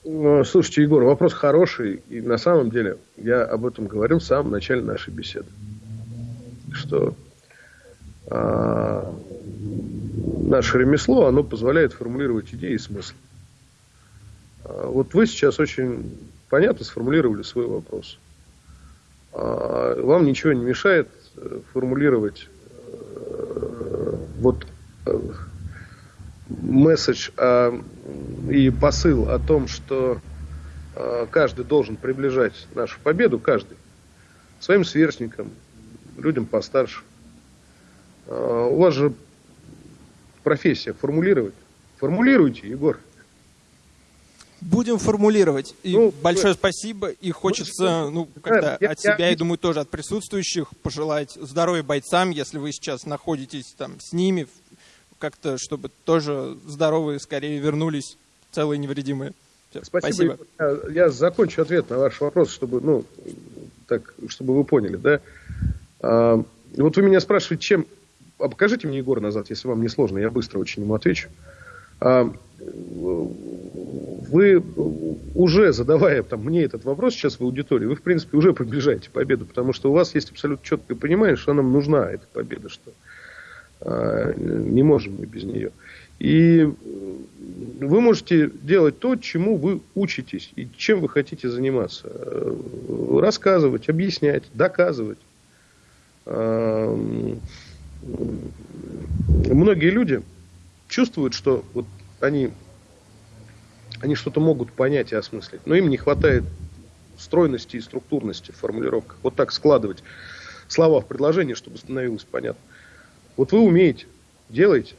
Ну, слушайте, Егор, вопрос хороший. И на самом деле я об этом говорил в самом начале нашей беседы. Что а, наше ремесло, оно позволяет формулировать идеи и смысл. А, вот вы сейчас очень понятно сформулировали свой вопрос. А, вам ничего не мешает э, формулировать э, вот э, месседж а, и посыл о том, что а, каждый должен приближать нашу победу, каждый, своим сверстникам, людям постарше. А, у вас же профессия формулировать. Формулируйте, Егор. Будем формулировать. И ну, большое спасибо. И хочется, ну, когда я, от себя, я... и думаю, тоже от присутствующих пожелать здоровья бойцам, если вы сейчас находитесь там с ними, как-то, чтобы тоже здоровые скорее вернулись, целые невредимые. Все, спасибо. спасибо. Я, я закончу ответ на ваш вопрос, чтобы, ну, так, чтобы вы поняли, да. А, вот вы меня спрашиваете, чем... А покажите мне Егор назад, если вам не сложно, я быстро очень ему отвечу. А, вы уже задавая там, мне этот вопрос сейчас в аудитории, вы, в принципе, уже приближаете победу, потому что у вас есть абсолютно четкое понимание, что нам нужна эта победа, что не можем мы без нее. И вы можете делать то, чему вы учитесь и чем вы хотите заниматься. Рассказывать, объяснять, доказывать. Многие люди чувствуют, что вот они, они что-то могут понять и осмыслить, но им не хватает стройности и структурности в формулировках. Вот так складывать слова в предложение, чтобы становилось понятно. Вот вы умеете, делаете.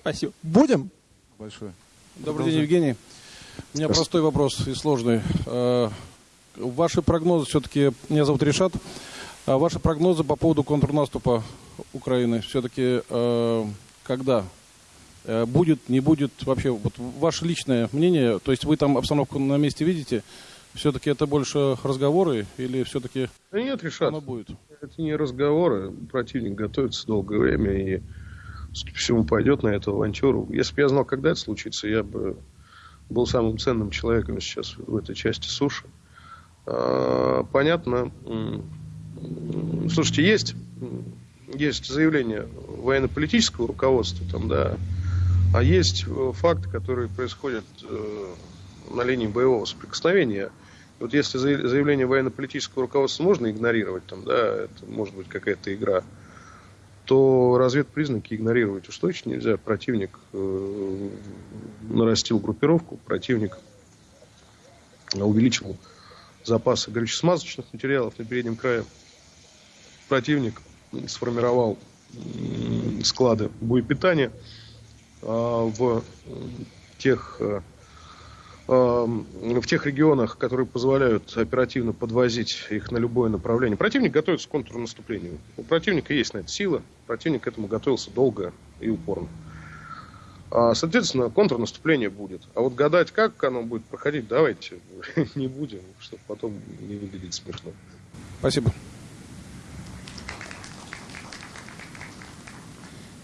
Спасибо. Будем? Большое. Добрый день, Евгений. У меня простой вопрос и сложный. Э, ваши прогнозы все-таки, меня зовут Решат, а ваши прогнозы по поводу контрнаступа Украины все-таки э, когда? Э, будет, не будет вообще, вот ваше личное мнение, то есть вы там обстановку на месте видите, все-таки это больше разговоры или все-таки да нет, Решат, оно будет? Это не разговоры, противник готовится долгое время и всему, пойдет на эту авантюру. Если бы я знал, когда это случится, я бы был самым ценным человеком сейчас в этой части суши. А, понятно. Слушайте, есть, есть заявление военно-политического руководства, там, да, а есть факты, которые происходят э, на линии боевого соприкосновения. Вот если заявление военно-политического руководства можно игнорировать, там, да, это может быть какая-то игра то разведпризнаки игнорировать уж точно нельзя. Противник э, нарастил группировку, противник увеличил запасы горюче-смазочных материалов на переднем крае. Противник сформировал склады боепитания а, в тех э, в тех регионах, которые позволяют оперативно подвозить их на любое направление. Противник готовится к контрнаступлению. У противника есть на это сила. Противник к этому готовился долго и упорно. А, соответственно, контрнаступление будет. А вот гадать, как оно будет проходить, давайте (laughs) не будем, чтобы потом не выглядеть смешно. Спасибо.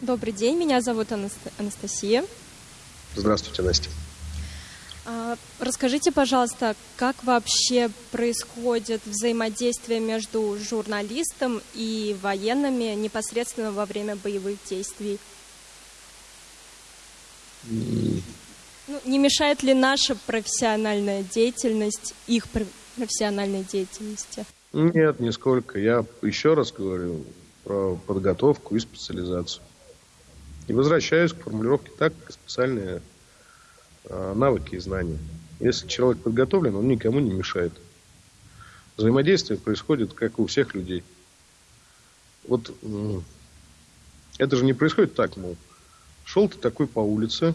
Добрый день, меня зовут Анастасия. Здравствуйте, Настя. Расскажите, пожалуйста, как вообще происходит взаимодействие между журналистом и военными непосредственно во время боевых действий? Ну, не мешает ли наша профессиональная деятельность их профессиональной деятельности? Нет, нисколько. Я еще раз говорю про подготовку и специализацию. И возвращаюсь к формулировке так, специальная навыки и знания. Если человек подготовлен, он никому не мешает. Взаимодействие происходит, как у всех людей. Вот это же не происходит так, мол, шел ты такой по улице,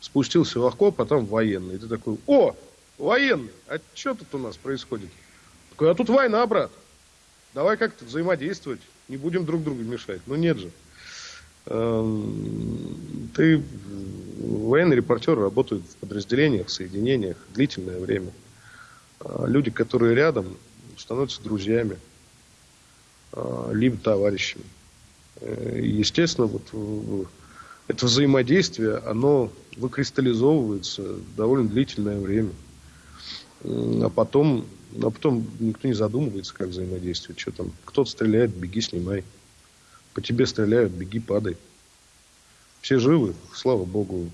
спустился в окоп, а там военный. И ты такой, о, военный, а что тут у нас происходит? Такой, а тут война, брат. Давай как-то взаимодействовать, не будем друг другу мешать. Ну нет же. Эм, ты военные репортеры работают в подразделениях, соединениях длительное время. А люди, которые рядом, становятся друзьями, а, либо товарищами. Э, естественно, вот это взаимодействие, оно выкристаллизовывается довольно длительное время. А потом, а потом никто не задумывается, как взаимодействовать. Что там, кто-то стреляет, беги, снимай. По тебе стреляют, беги, падай. Все живы, слава богу.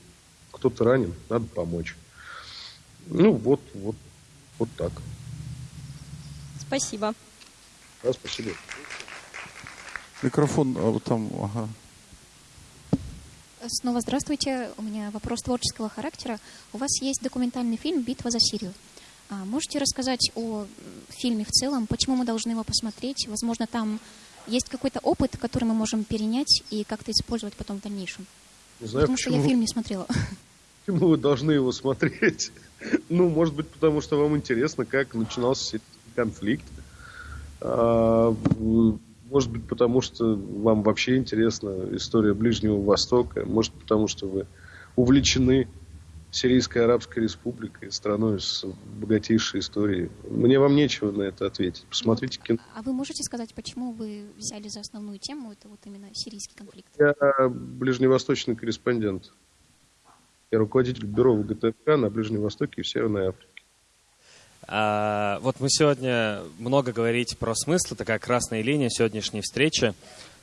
Кто-то ранен, надо помочь. Ну, вот, вот, вот так. Спасибо. Да, спасибо. Микрофон а, вот там, ага. Снова здравствуйте. У меня вопрос творческого характера. У вас есть документальный фильм «Битва за Сирию». А можете рассказать о фильме в целом? Почему мы должны его посмотреть? Возможно, там есть какой-то опыт, который мы можем перенять и как-то использовать потом в дальнейшем? Не знаю, потому почему... что я фильм не смотрела. (laughs) Почему вы должны его смотреть? (laughs) Ну, может быть, потому что вам интересно, как начинался конфликт. А, может быть, потому что вам вообще интересна история Ближнего Востока. Может, потому что вы увлечены Сирийской Арабской Республикой, страной с богатейшей историей. Мне вам нечего на это ответить. Посмотрите кино. А вы можете сказать, почему вы взяли за основную тему это вот именно сирийский конфликт? Я ближневосточный корреспондент. Я руководитель бюро ВГТРК на Ближнем Востоке и в Северной Африке. А, вот мы сегодня много говорите про смысл, такая красная линия сегодняшней встречи.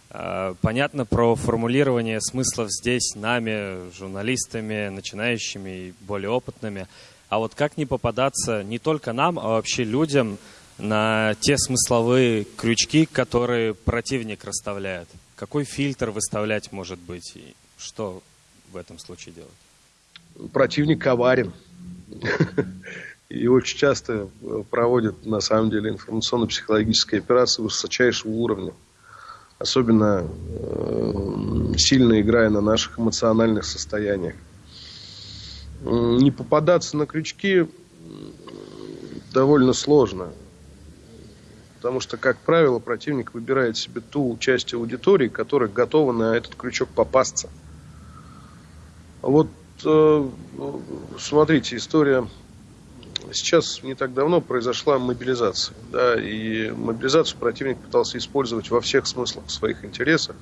А, понятно про формулирование смыслов здесь нами, журналистами, начинающими и более опытными. А вот как не попадаться не только нам, а вообще людям на те смысловые крючки, которые противник расставляет? Какой фильтр выставлять может быть? И что в этом случае делать? Противник коварен. (laughs) и очень часто э, проводят, на самом деле, информационно-психологические операции высочайшего уровня. Особенно э, сильно играя на наших эмоциональных состояниях. Не попадаться на крючки довольно сложно. Потому что, как правило, противник выбирает себе ту часть аудитории, которая готова на этот крючок попасться. Вот э, смотрите, история сейчас не так давно произошла мобилизация. Да, и мобилизацию противник пытался использовать во всех смыслах своих интересов.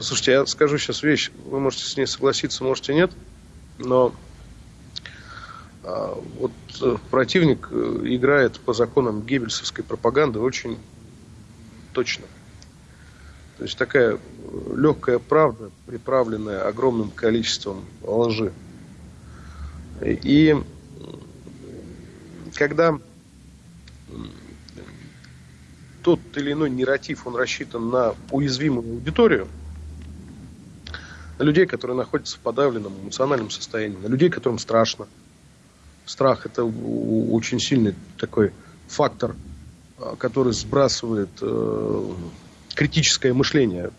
Слушайте, я скажу сейчас вещь, вы можете с ней согласиться, можете нет, но а, вот э, противник э, играет по законам геббельсовской пропаганды очень точно. То такая легкая правда, приправленная огромным количеством лжи. И когда тот или иной нарратив, он рассчитан на уязвимую аудиторию, на людей, которые находятся в подавленном эмоциональном состоянии, на людей, которым страшно. Страх – это очень сильный такой фактор, а, который сбрасывает э, критическое мышление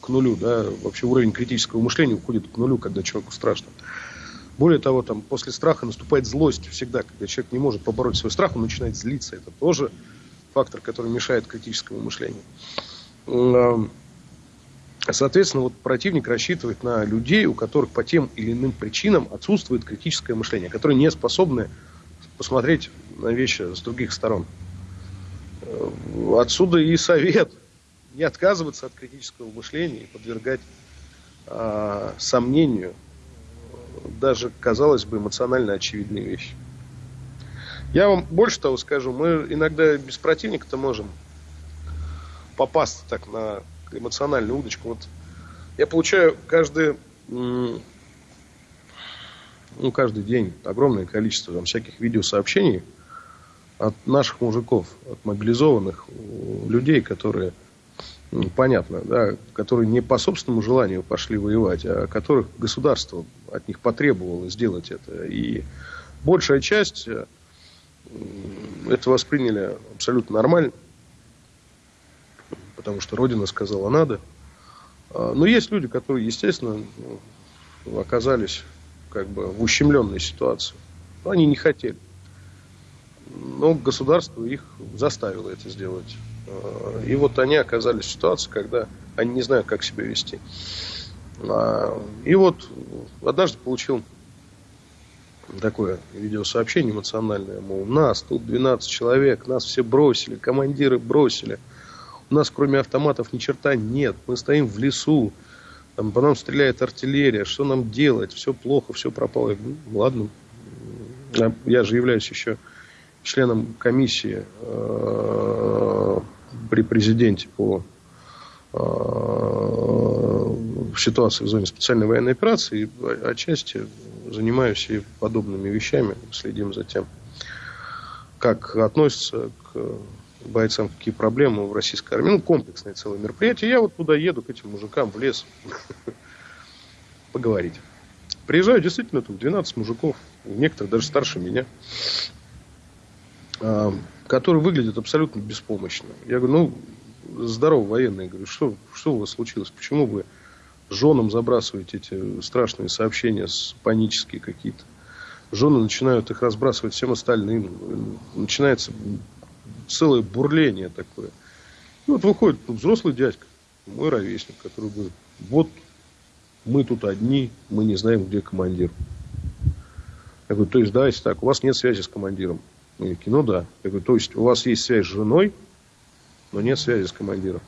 к нулю, да, вообще уровень критического мышления уходит к нулю, когда человеку страшно. Более того, там, после страха наступает злость всегда, когда человек не может побороть свой страх, он начинает злиться. Это тоже фактор, который мешает критическому мышлению. Соответственно, вот противник рассчитывает на людей, у которых по тем или иным причинам отсутствует критическое мышление, которые не способны посмотреть на вещи с других сторон. Отсюда и совет не отказываться от критического мышления и подвергать э, сомнению даже, казалось бы, эмоционально очевидные вещи. Я вам больше того скажу, мы иногда без противника-то можем попасть так на эмоциональную удочку. Вот я получаю каждый, ну, каждый день огромное количество там, всяких видеосообщений от наших мужиков, от мобилизованных людей, которые понятно, да, которые не по собственному желанию пошли воевать, а которых государство от них потребовало сделать это. И большая часть э, это восприняли абсолютно нормально, потому что Родина сказала надо. А, но есть люди, которые, естественно, оказались как бы в ущемленной ситуации. Они не хотели. Но государство их заставило это сделать. И вот они оказались в ситуации, когда они не знают, как себя вести. А, и вот однажды получил такое видеосообщение эмоциональное, мол, нас тут 12 человек, нас все бросили, командиры бросили. У нас кроме автоматов ни черта нет, мы стоим в лесу, там по нам стреляет артиллерия, что нам делать, все плохо, все пропало. Я говорю, ну, ладно, я же являюсь еще членом комиссии э, при президенте по э, ситуации в зоне специальной военной операции, и отчасти занимаюсь и подобными вещами, следим за тем, как относятся к бойцам, какие проблемы в российской армии. Ну, комплексное целое мероприятие. Я вот туда еду к этим мужикам в лес поговорить. Приезжаю действительно тут 12 мужиков, некоторые даже старше меня. А, которые выглядят абсолютно беспомощно. Я говорю, ну, здорово, военные. говорю, что, что у вас случилось? Почему вы женам забрасываете эти страшные сообщения, панические какие-то? Жены начинают их разбрасывать всем остальным. Начинается целое бурление такое. И вот выходит взрослый дядька, мой ровесник, который говорит, вот мы тут одни, мы не знаем, где командир. Я говорю, то есть, давайте так, у вас нет связи с командиром. Они такие, ну да. Я говорю, то есть у вас есть связь с женой, но нет связи с командиром.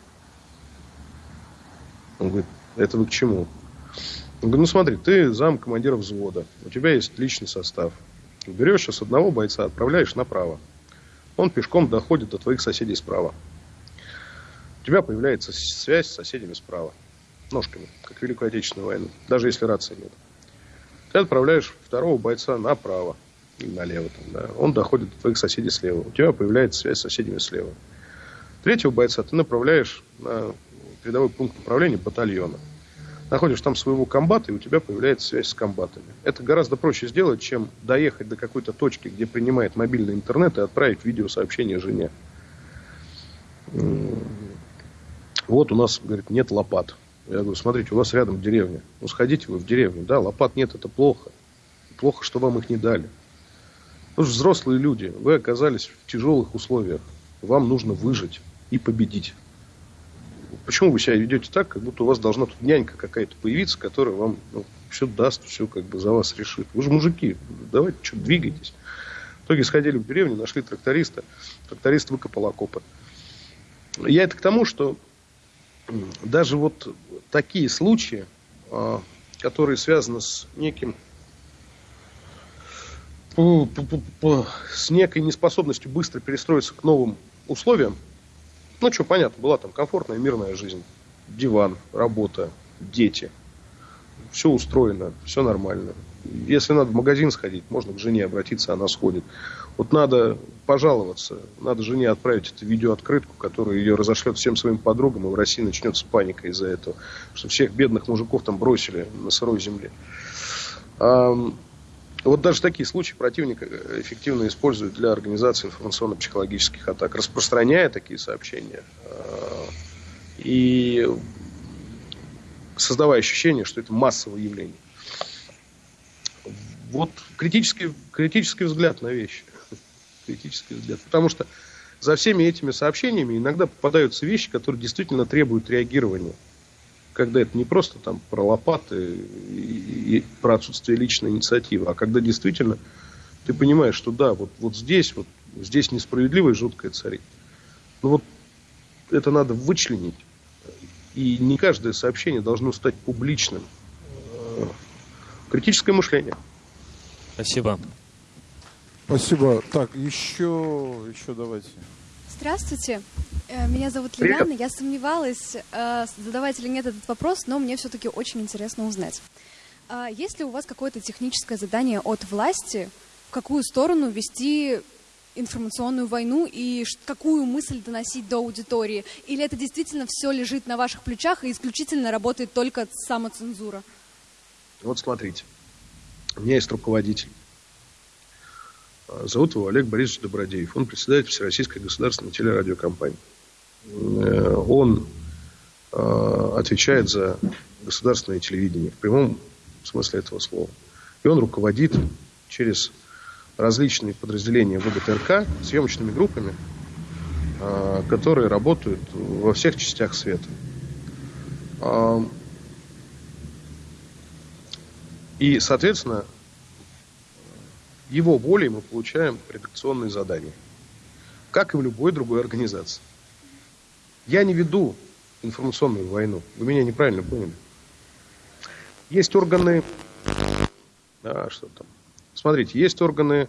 Он говорит, это вы к чему? Он говорит, ну смотри, ты зам командира взвода, у тебя есть личный состав. Берешь сейчас одного бойца, отправляешь направо. Он пешком доходит до твоих соседей справа. У тебя появляется связь с соседями справа. Ножками, как в Великую Отечественную войну. Даже если рации нет. Ты отправляешь второго бойца направо налево. Там, да. Он доходит до твоих соседей слева. У тебя появляется связь с соседями слева. Третьего бойца ты направляешь на передовой пункт управления батальона. Находишь там своего комбата, и у тебя появляется связь с комбатами. Это гораздо проще сделать, чем доехать до какой-то точки, где принимает мобильный интернет, и отправить видеосообщение жене. Вот у нас, говорит, нет лопат. Я говорю, смотрите, у вас рядом деревня. Ну, сходите вы в деревню. Да, лопат нет, это плохо. Плохо, что вам их не дали. Вы же взрослые люди. Вы оказались в тяжелых условиях. Вам нужно выжить и победить. Почему вы себя ведете так, как будто у вас должна тут нянька какая-то появиться, которая вам ну, все даст, все как бы за вас решит. Вы же мужики, давайте что, двигайтесь. В итоге сходили в деревню, нашли тракториста. Тракторист выкопал окопы. Я это к тому, что даже вот такие случаи, а, которые связаны с неким с некой неспособностью быстро перестроиться к новым условиям, ну, что, понятно, была там комфортная, мирная жизнь, диван, работа, дети, все устроено, все нормально. Если надо в магазин сходить, можно к жене обратиться, она сходит. Вот надо пожаловаться, надо жене отправить эту видеооткрытку, которая ее разошлет всем своим подругам, и в России начнется паника из-за этого, что всех бедных мужиков там бросили на сырой земле. Вот даже такие случаи противник эффективно использует для организации информационно-психологических атак, распространяя такие сообщения а, и создавая ощущение, что это массовое явление. Вот критический, критический взгляд на вещи. (laughs) Критический взгляд. Потому что за всеми этими сообщениями иногда попадаются вещи, которые действительно требуют реагирования когда это не просто там про лопаты и, и про отсутствие личной инициативы, а когда действительно ты понимаешь, что да, вот, вот здесь, вот здесь несправедливое жуткое царит. Но вот это надо вычленить. И не каждое сообщение должно стать публичным. Критическое мышление. Спасибо. Спасибо. Так, еще, еще давайте. Здравствуйте. Э, меня зовут Лилиана. Я сомневалась, э, задавать или нет этот вопрос, но мне все-таки очень интересно узнать. А есть ли у вас какое-то техническое задание от власти, в какую сторону вести информационную войну и какую мысль доносить до аудитории? Или это действительно все лежит на ваших плечах и исключительно работает только самоцензура? Вот смотрите, у меня есть руководитель Зовут его Олег Борисович Добродеев. Он председатель Всероссийской государственной телерадиокомпании. Э, он э, отвечает за государственное телевидение в прямом смысле этого слова. И он руководит через различные подразделения ВГТРК съемочными группами, э, которые работают во всех частях света. И, соответственно, его волей мы получаем редакционные задания. Как и в любой другой организации. Я не веду информационную войну. Вы меня неправильно поняли. Есть органы... А, что там? Смотрите, есть органы,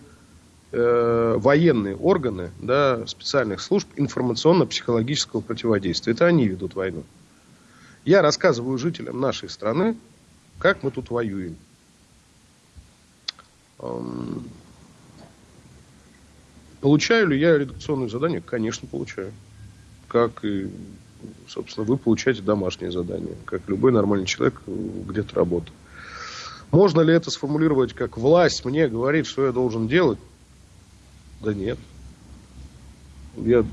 э, военные органы да, специальных служб информационно-психологического противодействия. Это они ведут войну. Я рассказываю жителям нашей страны, как мы тут воюем. Получаю ли я редакционные задания? Конечно, получаю. Как и, собственно, вы получаете домашние задания, как любой нормальный человек где-то работает. Можно ли это сформулировать как власть мне говорит, что я должен делать? Да нет. Я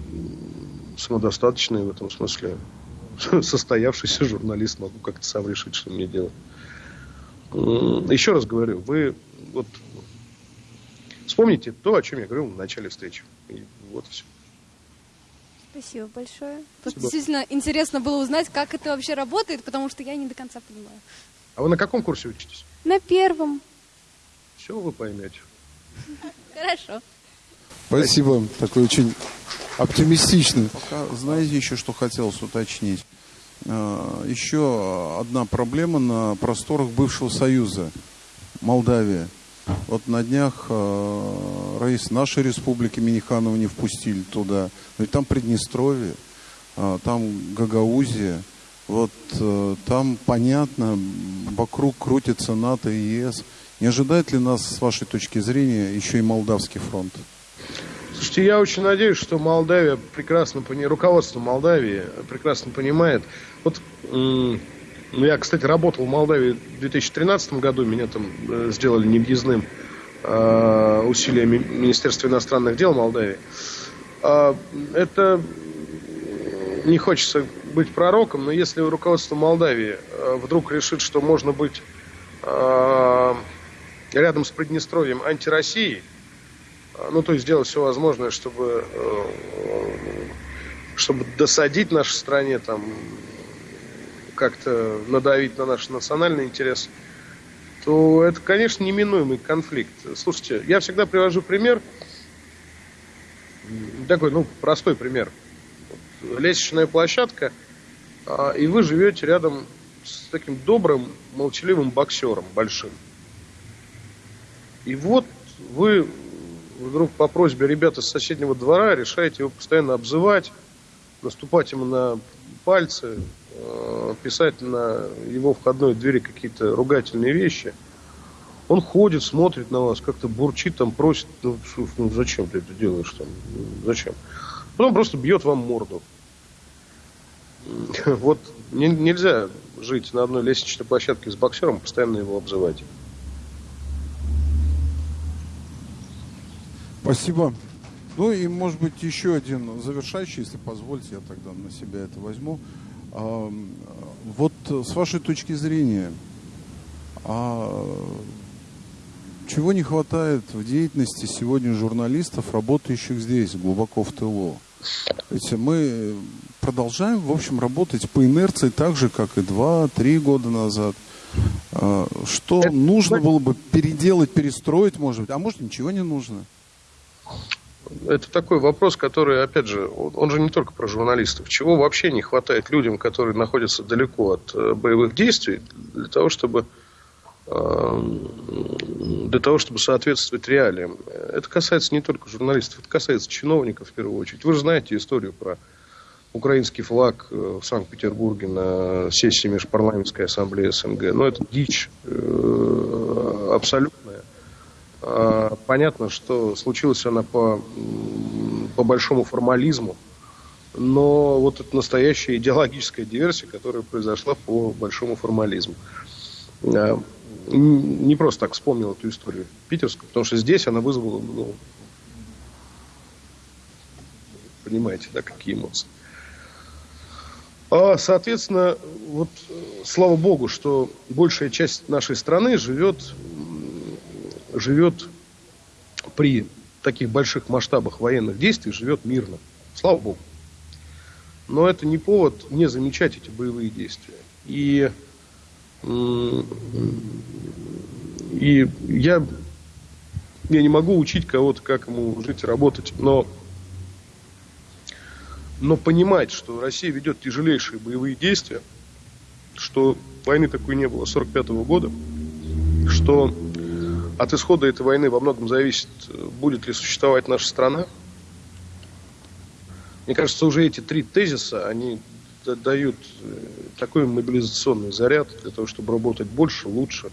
самодостаточный в этом смысле. (laughs) Состоявшийся журналист, могу как-то сам решить, что мне делать. Еще раз говорю, вы вот Вспомните то, о чем я говорил в начале встречи. И вот все. Спасибо большое. Спасибо. Действительно интересно было узнать, как это вообще работает, потому что я не до конца понимаю. А вы на каком курсе учитесь? На первом. Все вы поймете. Хорошо. Спасибо. Такой очень оптимистичный. Пока, знаете, еще что хотелось уточнить. э, еще одна проблема на просторах бывшего Союза, Молдавия. Вот на днях э, рейс нашей республики Миниханова не впустили туда. Ведь там Приднестровье, э, там Гагаузия. Вот э, там понятно, вокруг крутится НАТО и ЕС. Не ожидает ли нас, с вашей точки зрения, еще и Молдавский фронт? Слушайте, я очень надеюсь, что Молдавия прекрасно понимает, руководство Молдавии прекрасно понимает. Вот я, кстати, работал в Молдавии в 2013 году, меня там э, сделали невъездным э, усилиями Министерства иностранных дел Молдавии. Э, это не хочется быть пророком, но если руководство Молдавии э, вдруг решит, что можно быть э, рядом с Приднестровьем антироссией, а, ну, то есть сделать все возможное, чтобы, э, чтобы досадить нашей стране, там, как-то надавить на наш национальный интерес, то это, конечно, неминуемый конфликт. Слушайте, я всегда привожу пример, такой, ну, простой пример. Лестничная площадка, а, и вы живете рядом с таким добрым, молчаливым боксером большим. И вот вы вдруг по просьбе ребят из соседнего двора решаете его постоянно обзывать, наступать ему на пальцы, писать на его входной двери какие-то ругательные вещи. Он ходит, смотрит на вас, как-то бурчит, там просит, ну, ну зачем ты это делаешь там, зачем? Потом просто бьет вам морду. (laughs) Вот нельзя жить на одной лестничной площадке с боксером, постоянно его обзывать. Спасибо. Ну и, может быть, еще один завершающий, если позволите, я тогда на себя это возьму. Вот с вашей точки зрения, а чего не хватает в деятельности сегодня журналистов, работающих здесь, глубоко в тылу? Ведь мы продолжаем, в общем, работать по инерции так же, как и два-три года назад. А, что нужно было бы переделать, перестроить, может быть, а может ничего не нужно? Это такой вопрос, который, опять же, он же не только про журналистов. Чего вообще не хватает людям, которые находятся далеко от э, боевых действий, для того, чтобы э, для того, чтобы соответствовать реалиям. Это касается не только журналистов, это касается чиновников в первую очередь. Вы же знаете историю про украинский флаг э, в Санкт-Петербурге на сессии Межпарламентской ассамблеи СНГ. Но ну, это дичь абсолютная. А, понятно, что случилась она по, по большому формализму, но вот это настоящая идеологическая диверсия, которая произошла по большому формализму. А, не просто так вспомнил эту историю питерскую, потому что здесь она вызвала, ну, понимаете, да, какие эмоции. А, соответственно, вот слава богу, что большая часть нашей страны живет живет при таких больших масштабах военных действий, живет мирно. Слава Богу. Но это не повод не замечать эти боевые действия. И, и я, я не могу учить кого-то, как ему жить и работать, но, но понимать, что Россия ведет тяжелейшие боевые действия, что войны такой не было с 1945 года, что от исхода этой войны во многом зависит, будет ли существовать наша страна. Мне кажется, уже эти три тезиса, они дают э, такой мобилизационный заряд для того, чтобы работать больше, лучше,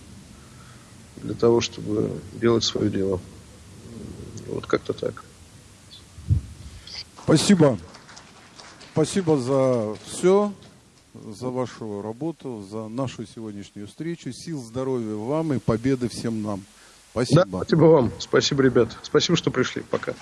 для того, чтобы делать свое дело. Вот как-то так. Спасибо. Спасибо за все, за вашу работу, за нашу сегодняшнюю встречу. Сил, здоровья вам и победы всем нам. Спасибо. Да, спасибо вам. Спасибо, ребят. Спасибо, что пришли. Пока.